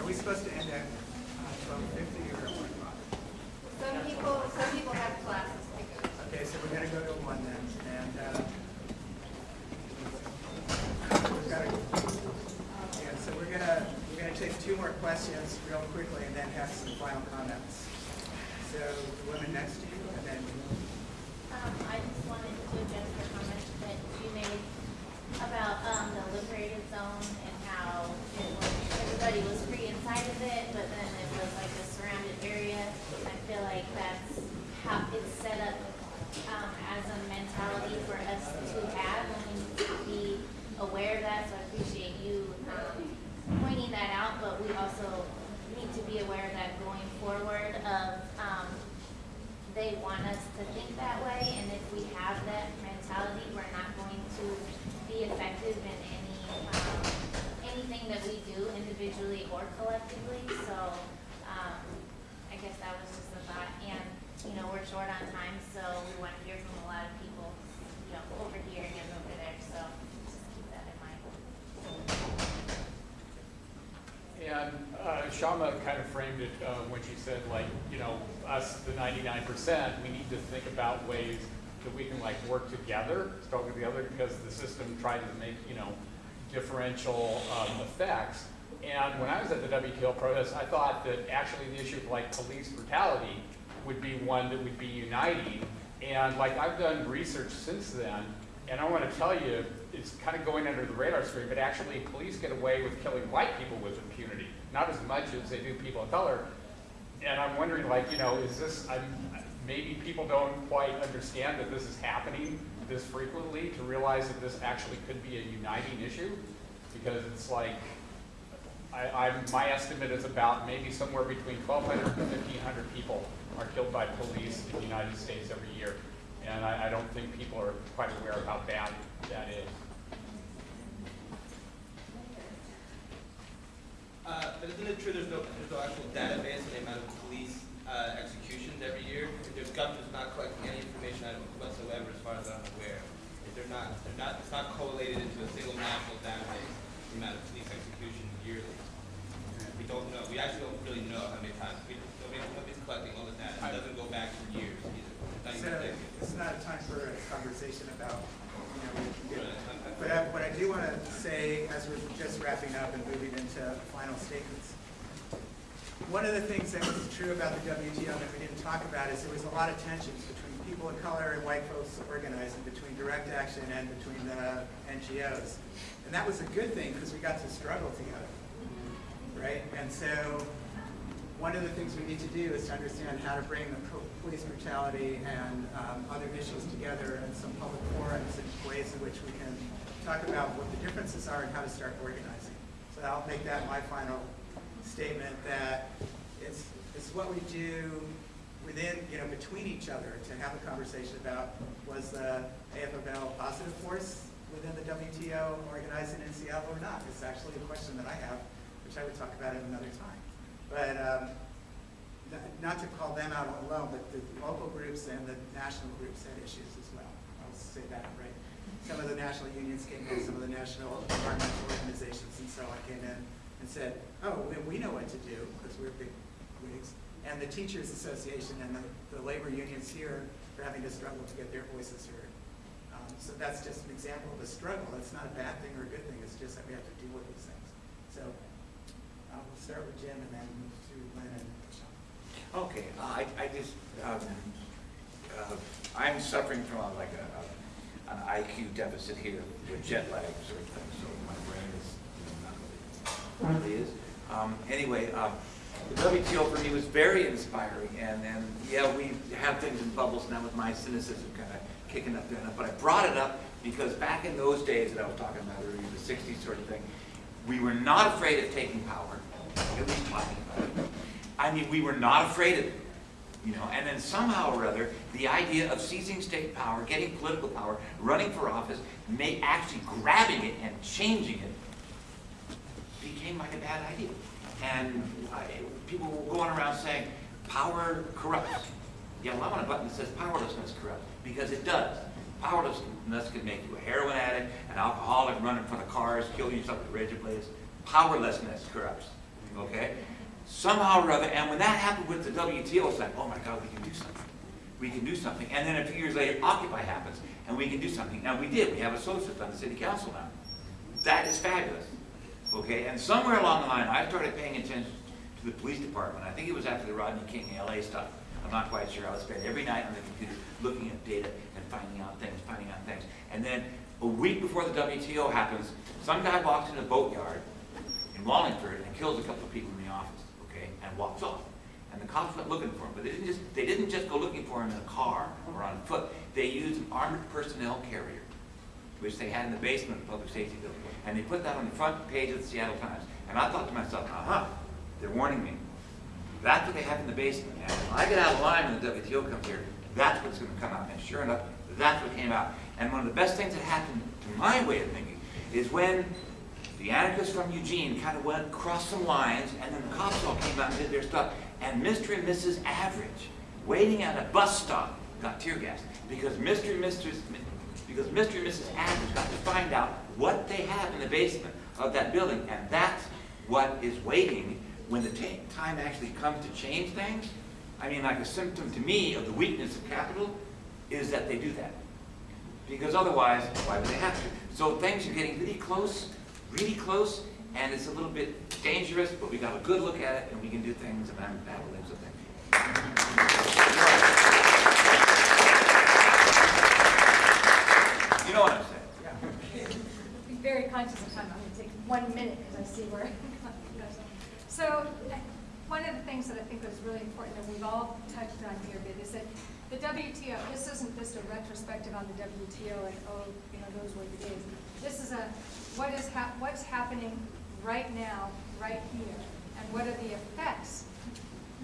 are we supposed to end at uh, twelve fifty or at one o'clock? Some people, some people have classes to go to. Okay, so we're gonna go to one then, and, uh, we've got to, yeah, so we're gonna, we're gonna take two more questions real quickly and then have some final comments. So woman next to you, and then, Um, I just wanted to the comment that you made about, um, the liberated zone and how it was, everybody was free inside of it, but then it was like a surrounded area. I feel like that's how it's set up, um, as a mentality for us to have, and we need to be aware of that, so I appreciate you, um, pointing that out, but we also need to be aware of that going forward want us to think that way, and if we have that mentality, we're not going to be effective in any, um, anything that we do individually or collectively, so, um, I guess that was just a thought, and, you know, we're short on time, so we want to hear from a lot of people, you know, over here and over there, so just keep that in mind. And uh, Kshama kind of framed it uh, when she said, like, you know, us, the 99%, we need to think about ways that we can, like, work together, struggle together, because the system tried to make, you know, differential um, effects. And when I was at the WTO protest, I thought that actually the issue of, like, police brutality would be one that would be uniting. And, like, I've done research since then, and I want to tell you, it's kind of going under the radar screen, but actually police get away with killing white people with impunity, not as much as they do people of color. And I'm wondering, like, you know, is this, I'm, maybe people don't quite understand that this is happening this frequently to realize that this actually could be a uniting issue? Because it's like, I, I'm, my estimate is about maybe somewhere between 1,200 and 1,500 people are killed by police in the United States every year. And I, I don't think people are quite aware of how bad that is. Uh, but isn't it true there's no, there's no actual database on the amount of police uh, executions every year? If there's government's not collecting any information on it whatsoever, as far as I'm aware. If they're not, they're not, it's not correlated into a single national database, the amount of police executions yearly. We don't know, we actually don't really know how many times, we, nobody, nobody's collecting all the data, it doesn't go back for years either. It's not so it's not a time for a conversation about, you know, we can get Right, I'm- I'm- But I, what I do want to say, as we're just wrapping up and moving into final statements, one of the things that was true about the WTO that we didn't talk about is there was a lot of tensions between people of color and white folks organizing, between direct action and between the NGOs. And that was a good thing because we got to struggle together, right? And so one of the things we need to do is to understand how to bring the police brutality and um, other issues together in some public forums and ways in which we can talk about what the differences are and how to start organizing. So I'll make that my final statement that it's, it's what we do within, you know, between each other to have a conversation about was the AFML positive force within the WTO organizing in Seattle or not? It's actually a question that I have, which I would talk about at another time. But um, not to call them out alone, but the local groups and the national groups had issues as well. I'll say that, right? Some of the national unions came in, some of the national environmental organizations and so on came in and said, oh, we- know what to do because we're big wigs. And the Teachers Association and the, the labor unions here are having to struggle to get their voices heard. Um, So that's just an example of a struggle. It's not a bad thing or a good thing. It's just that we have to deal with these things. So uh, we'll start with Jim and then move to Lynn and Sean. Okay, uh, I, I just, um, uh, I'm suffering from like a, a- an IQ deficit here with jet lag sort so my brain is, you know, not really, is. Um, anyway, um, the WTO for me was very inspiring, and, and, yeah, we have things in bubbles now with my cynicism kind of kicking up there, but I brought it up because back in those days that I was talking about earlier, the sixties sort of thing, we were not afraid of taking power, at least talking about it. I mean, we were not afraid of it, you know, and then somehow or other, the idea of seizing state power, getting political power, running for office, may actually grabbing it and changing it became like a bad idea. And uh, I, people were going around saying, power corrupts. Yeah, well, I want a button that says powerlessness corrupts, because it does. Powerlessness can make you a heroin addict, an alcoholic, run in front of cars, kill yourself with razor blades. Powerlessness corrupts, okay? Somehow or other, and when that happened with the WTO, it's like, oh my God, we can do something. We can do something. And then a few years later, Occupy happens, and we can do something. And we did. We have associates on the city council now. That is fabulous. Okay, and somewhere along the line, I started paying attention to the police department. I think it was after the Rodney King LA stuff. I'm not quite sure. I would spend every night on the computer looking at data and finding out things, finding out things. And then a week before the WTO happens, some guy walks in a boatyard in Wallingford and kills a couple of people in the office, okay, and walks off. And the cops went looking for him, but they didn't just they didn't just go looking for him in a car or on foot. They used an armored personnel carrier, which they had in the basement of the public safety building. And they put that on the front page of the Seattle Times. And I thought to myself, uh-huh, they're warning me. That's what they have in the basement. And when I get out of line when the WTO comes here, that's what's going to come out. And sure enough, that's what came out. And one of the best things that happened to my way of thinking is when the anarchists from Eugene kind of went across some lines, and then the cops all came out and did their stuff. And Mr. and Mrs. Average, waiting at a bus stop, got tear gassed because Mr. and Mrs. because Mr. and Mrs. Average got to find out what they have in the basement of that building, and that's what is waiting when the time actually comes to change things. I mean, like a symptom to me of the weakness of capital is that they do that. Because otherwise, why would they have to? So things are getting really close, really close, and it's a little bit dangerous, but we got a good look at it, and we can do things, and I'm of You know what I'm saying? Be very conscious of time. I'm going to take one minute because I see where. so, one of the things that I think was really important that we've all touched on here bit is that the WTO. This isn't just a retrospective on the WTO and oh, you know, those were the days. This is a what is hap- what's happening right now, right here, and what are the effects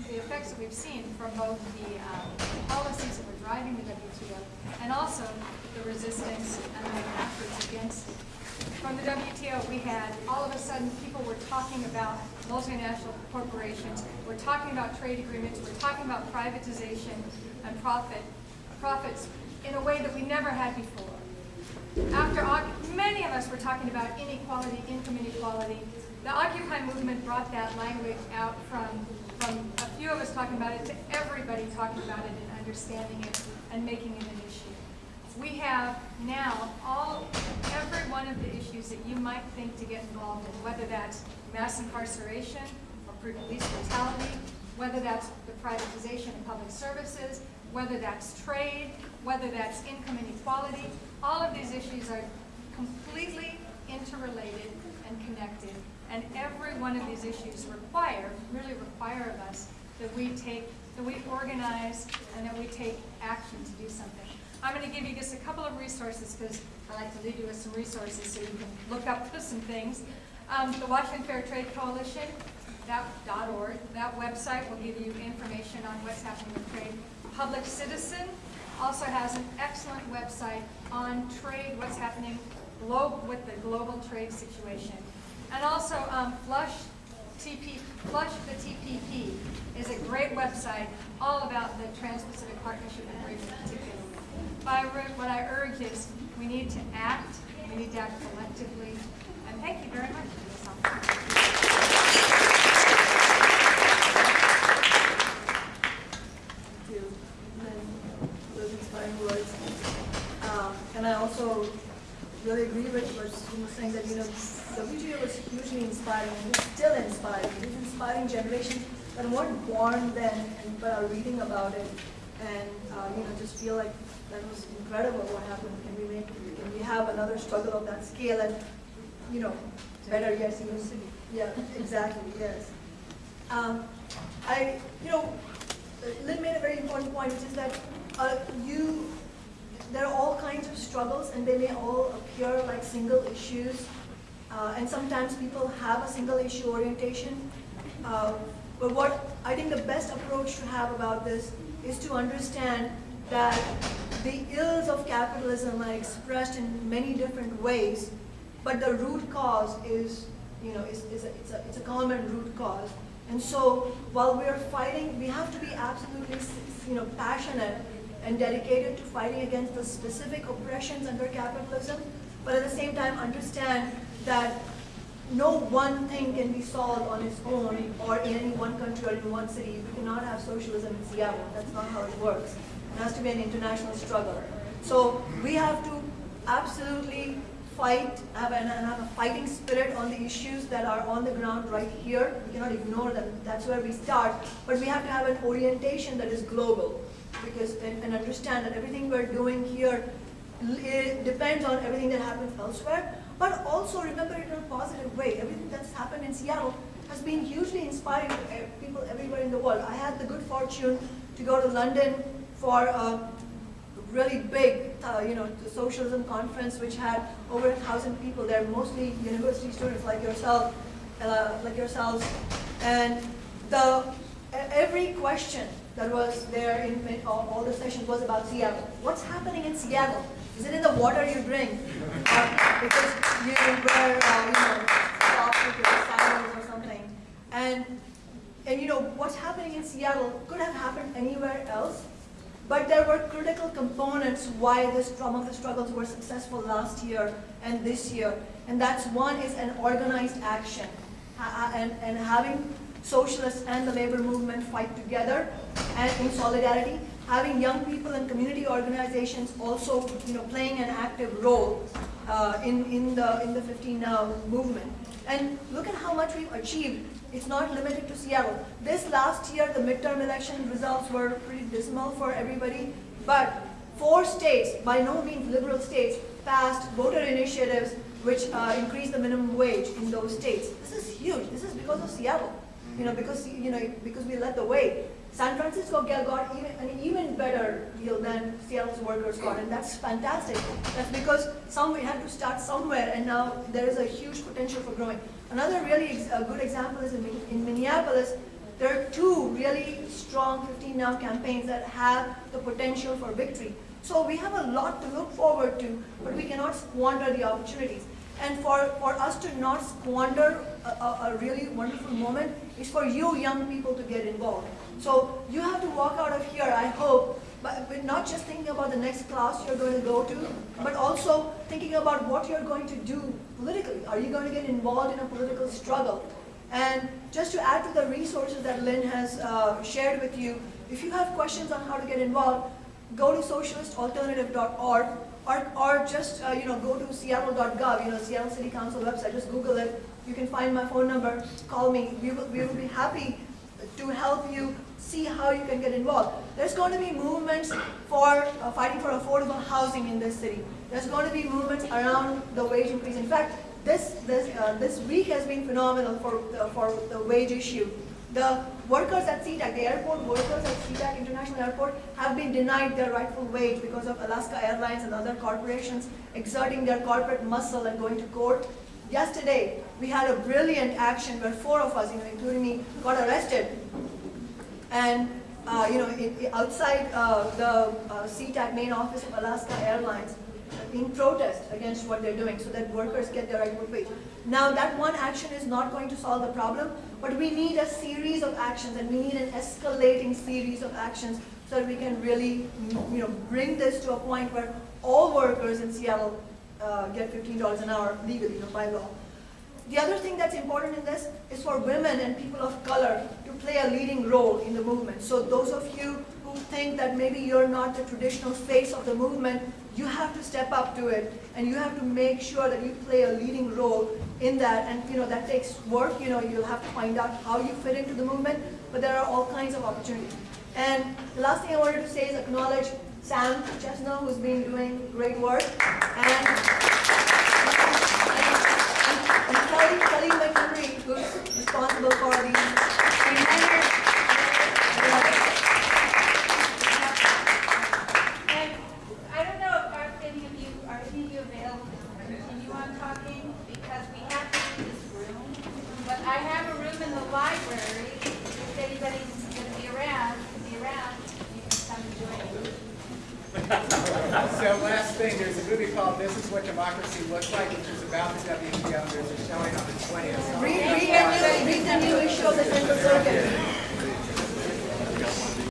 the effects that we've seen from both the um, policies that were driving the WTO and also the resistance and the efforts against. From the WTO, we had all of a sudden people were talking about multinational corporations, we're talking about trade agreements, we're talking about privatization and profit profits in a way that we never had before. After many of us were talking about inequality, income inequality, the Occupy movement brought that language out from from a few of us talking about it to everybody talking about it and understanding it and making it an. We have now all, every one of the issues that you might think to get involved in, whether that's mass incarceration or police brutality, whether that's the privatization of public services, whether that's trade, whether that's income inequality, all of these issues are completely interrelated and connected and every one of these issues require, really require of us that we take, that we organize and that we take action to do something. I'm going to give you just a couple of resources because I like to leave you with some resources so you can look up some things. Um, the Washington Fair Trade Coalition, that .org, that website will give you information on what's happening with trade. Public Citizen also has an excellent website on trade, what's happening with the global trade situation. And also, um, Flush TP, Flush the TPP is a great website all about the Trans-Pacific Partnership Agreement What I urge is we need to act, we need to act collectively, and thank you very much for this those inspiring words. Um, and I also really agree with what you were saying that, you know, WTO was hugely inspiring and it's still inspiring. It's inspiring generations that weren't born then but are reading about it and, uh, you know, just feel like that was incredible what happened. Can we make, can we have another struggle of that scale and, you know, better, yes, even city. Yeah, exactly, yes. Um, I, you know, Lynn made a very important point, which is that uh, you, there are all kinds of struggles and they may all appear like single issues uh, and sometimes people have a single issue orientation. Uh, but what I think the best approach to have about this is to understand that the ills of capitalism are expressed in many different ways, but the root cause is you know, is, is a, it's a, it's a common root cause. And so while we're fighting, we have to be absolutely, you know, passionate and dedicated to fighting against the specific oppressions under capitalism, but at the same time understand that no one thing can be solved on its own or in any one country or in one city. We cannot have socialism in Seattle. That's not how it works. It has to be an international struggle. So we have to absolutely fight have an, and have a fighting spirit on the issues that are on the ground right here. We cannot ignore them. That's where we start. But we have to have an orientation that is global because and, and understand that everything we're doing here it depends on everything that happens elsewhere. But also remember it in a positive way. Everything that's happened in Seattle has been hugely inspiring to e- people everywhere in the world. I had the good fortune to go to London for a really big, uh, you know, the socialism conference, which had over a thousand people there, mostly university students like yourself, uh, like yourselves. And the every question that was there in, all, all the sessions was about Seattle. What's happening in Seattle? Is it in the water you drink? Or because you wear, uh, you know, your sandals or something? And and you know, what's happening in Seattle could have happened anywhere else, but there were critical components why this, some of the struggles were successful last year and this year. And that's one is an organized action and, and having socialists and the labor movement fight together and in solidarity, having young people and community organizations also you know, playing an active role uh, in, in, the, in the 15 Now movement. And look at how much we've achieved. It's not limited to Seattle. This last year, the midterm election results were pretty dismal for everybody, but four states, by no means liberal states, passed voter initiatives which uh, increased the minimum wage in those states. This is huge. This is because of Seattle. You know, because you know, because we led the way. San Francisco got got even, an even better deal than Seattle's workers got, and that's fantastic. That's because some we had to start somewhere, and now there is a huge potential for growing. Another really ex good example is in, in Minneapolis. There are two really strong 15 Now campaigns that have the potential for victory. So we have a lot to look forward to, but we cannot squander the opportunities. And for, for us to not squander a, a, a really wonderful moment is for you young people to get involved. So you have to walk out of here, I hope, but, but not just thinking about the next class you're going to go to, but also thinking about what you're going to do politically. Are you going to get involved in a political struggle? And just to add to the resources that Lynn has uh, shared with you, if you have questions on how to get involved, go to socialistalternative.org or, or just uh, you know go to seattle.gov, you know Seattle City Council website. Just Google it. You can find my phone number. Call me. We will, we will be happy to help you see how you can get involved. There's going to be movements for uh, fighting for affordable housing in this city. There's going to be movements around the wage increase. In fact, this this uh, this week has been phenomenal for the, for the wage issue. The workers at SeaTac, the airport workers at SeaTac International Airport have been denied their rightful wage because of Alaska Airlines and other corporations exerting their corporate muscle and going to court. Yesterday, we had a brilliant action where four of us, you know, including me, got arrested. And, uh, you know, in, in- outside uh, the uh, SeaTac main office of Alaska Airlines, in protest against what they're doing so that workers get their rightful wage. Now that one action is not going to solve the problem, but we need a series of actions and we need an escalating series of actions so that we can really, you know, bring this to a point where all workers in Seattle uh, get $15 an hour legally, you know, by law. The other thing that's important in this is for women and people of color to play a leading role in the movement. So those of you who think that maybe you're not the traditional face of the movement, you have to step up to it and you have to make sure that you play a leading role in that. And you know, that takes work, you know, you'll have to find out how you fit into the movement, but there are all kinds of opportunities. And the last thing I wanted to say is acknowledge Sam Chesno, who's been doing great work. And and Kelly, Kelly McHenry, who's responsible for the And I don't know if any of you, are any of you available to continue on talking? Because we have to leave this room. But I have a room in the library, if anybody's gonna be around, be around, you can come join me. So last thing, there's a movie called This Is What Democracy Looks Like,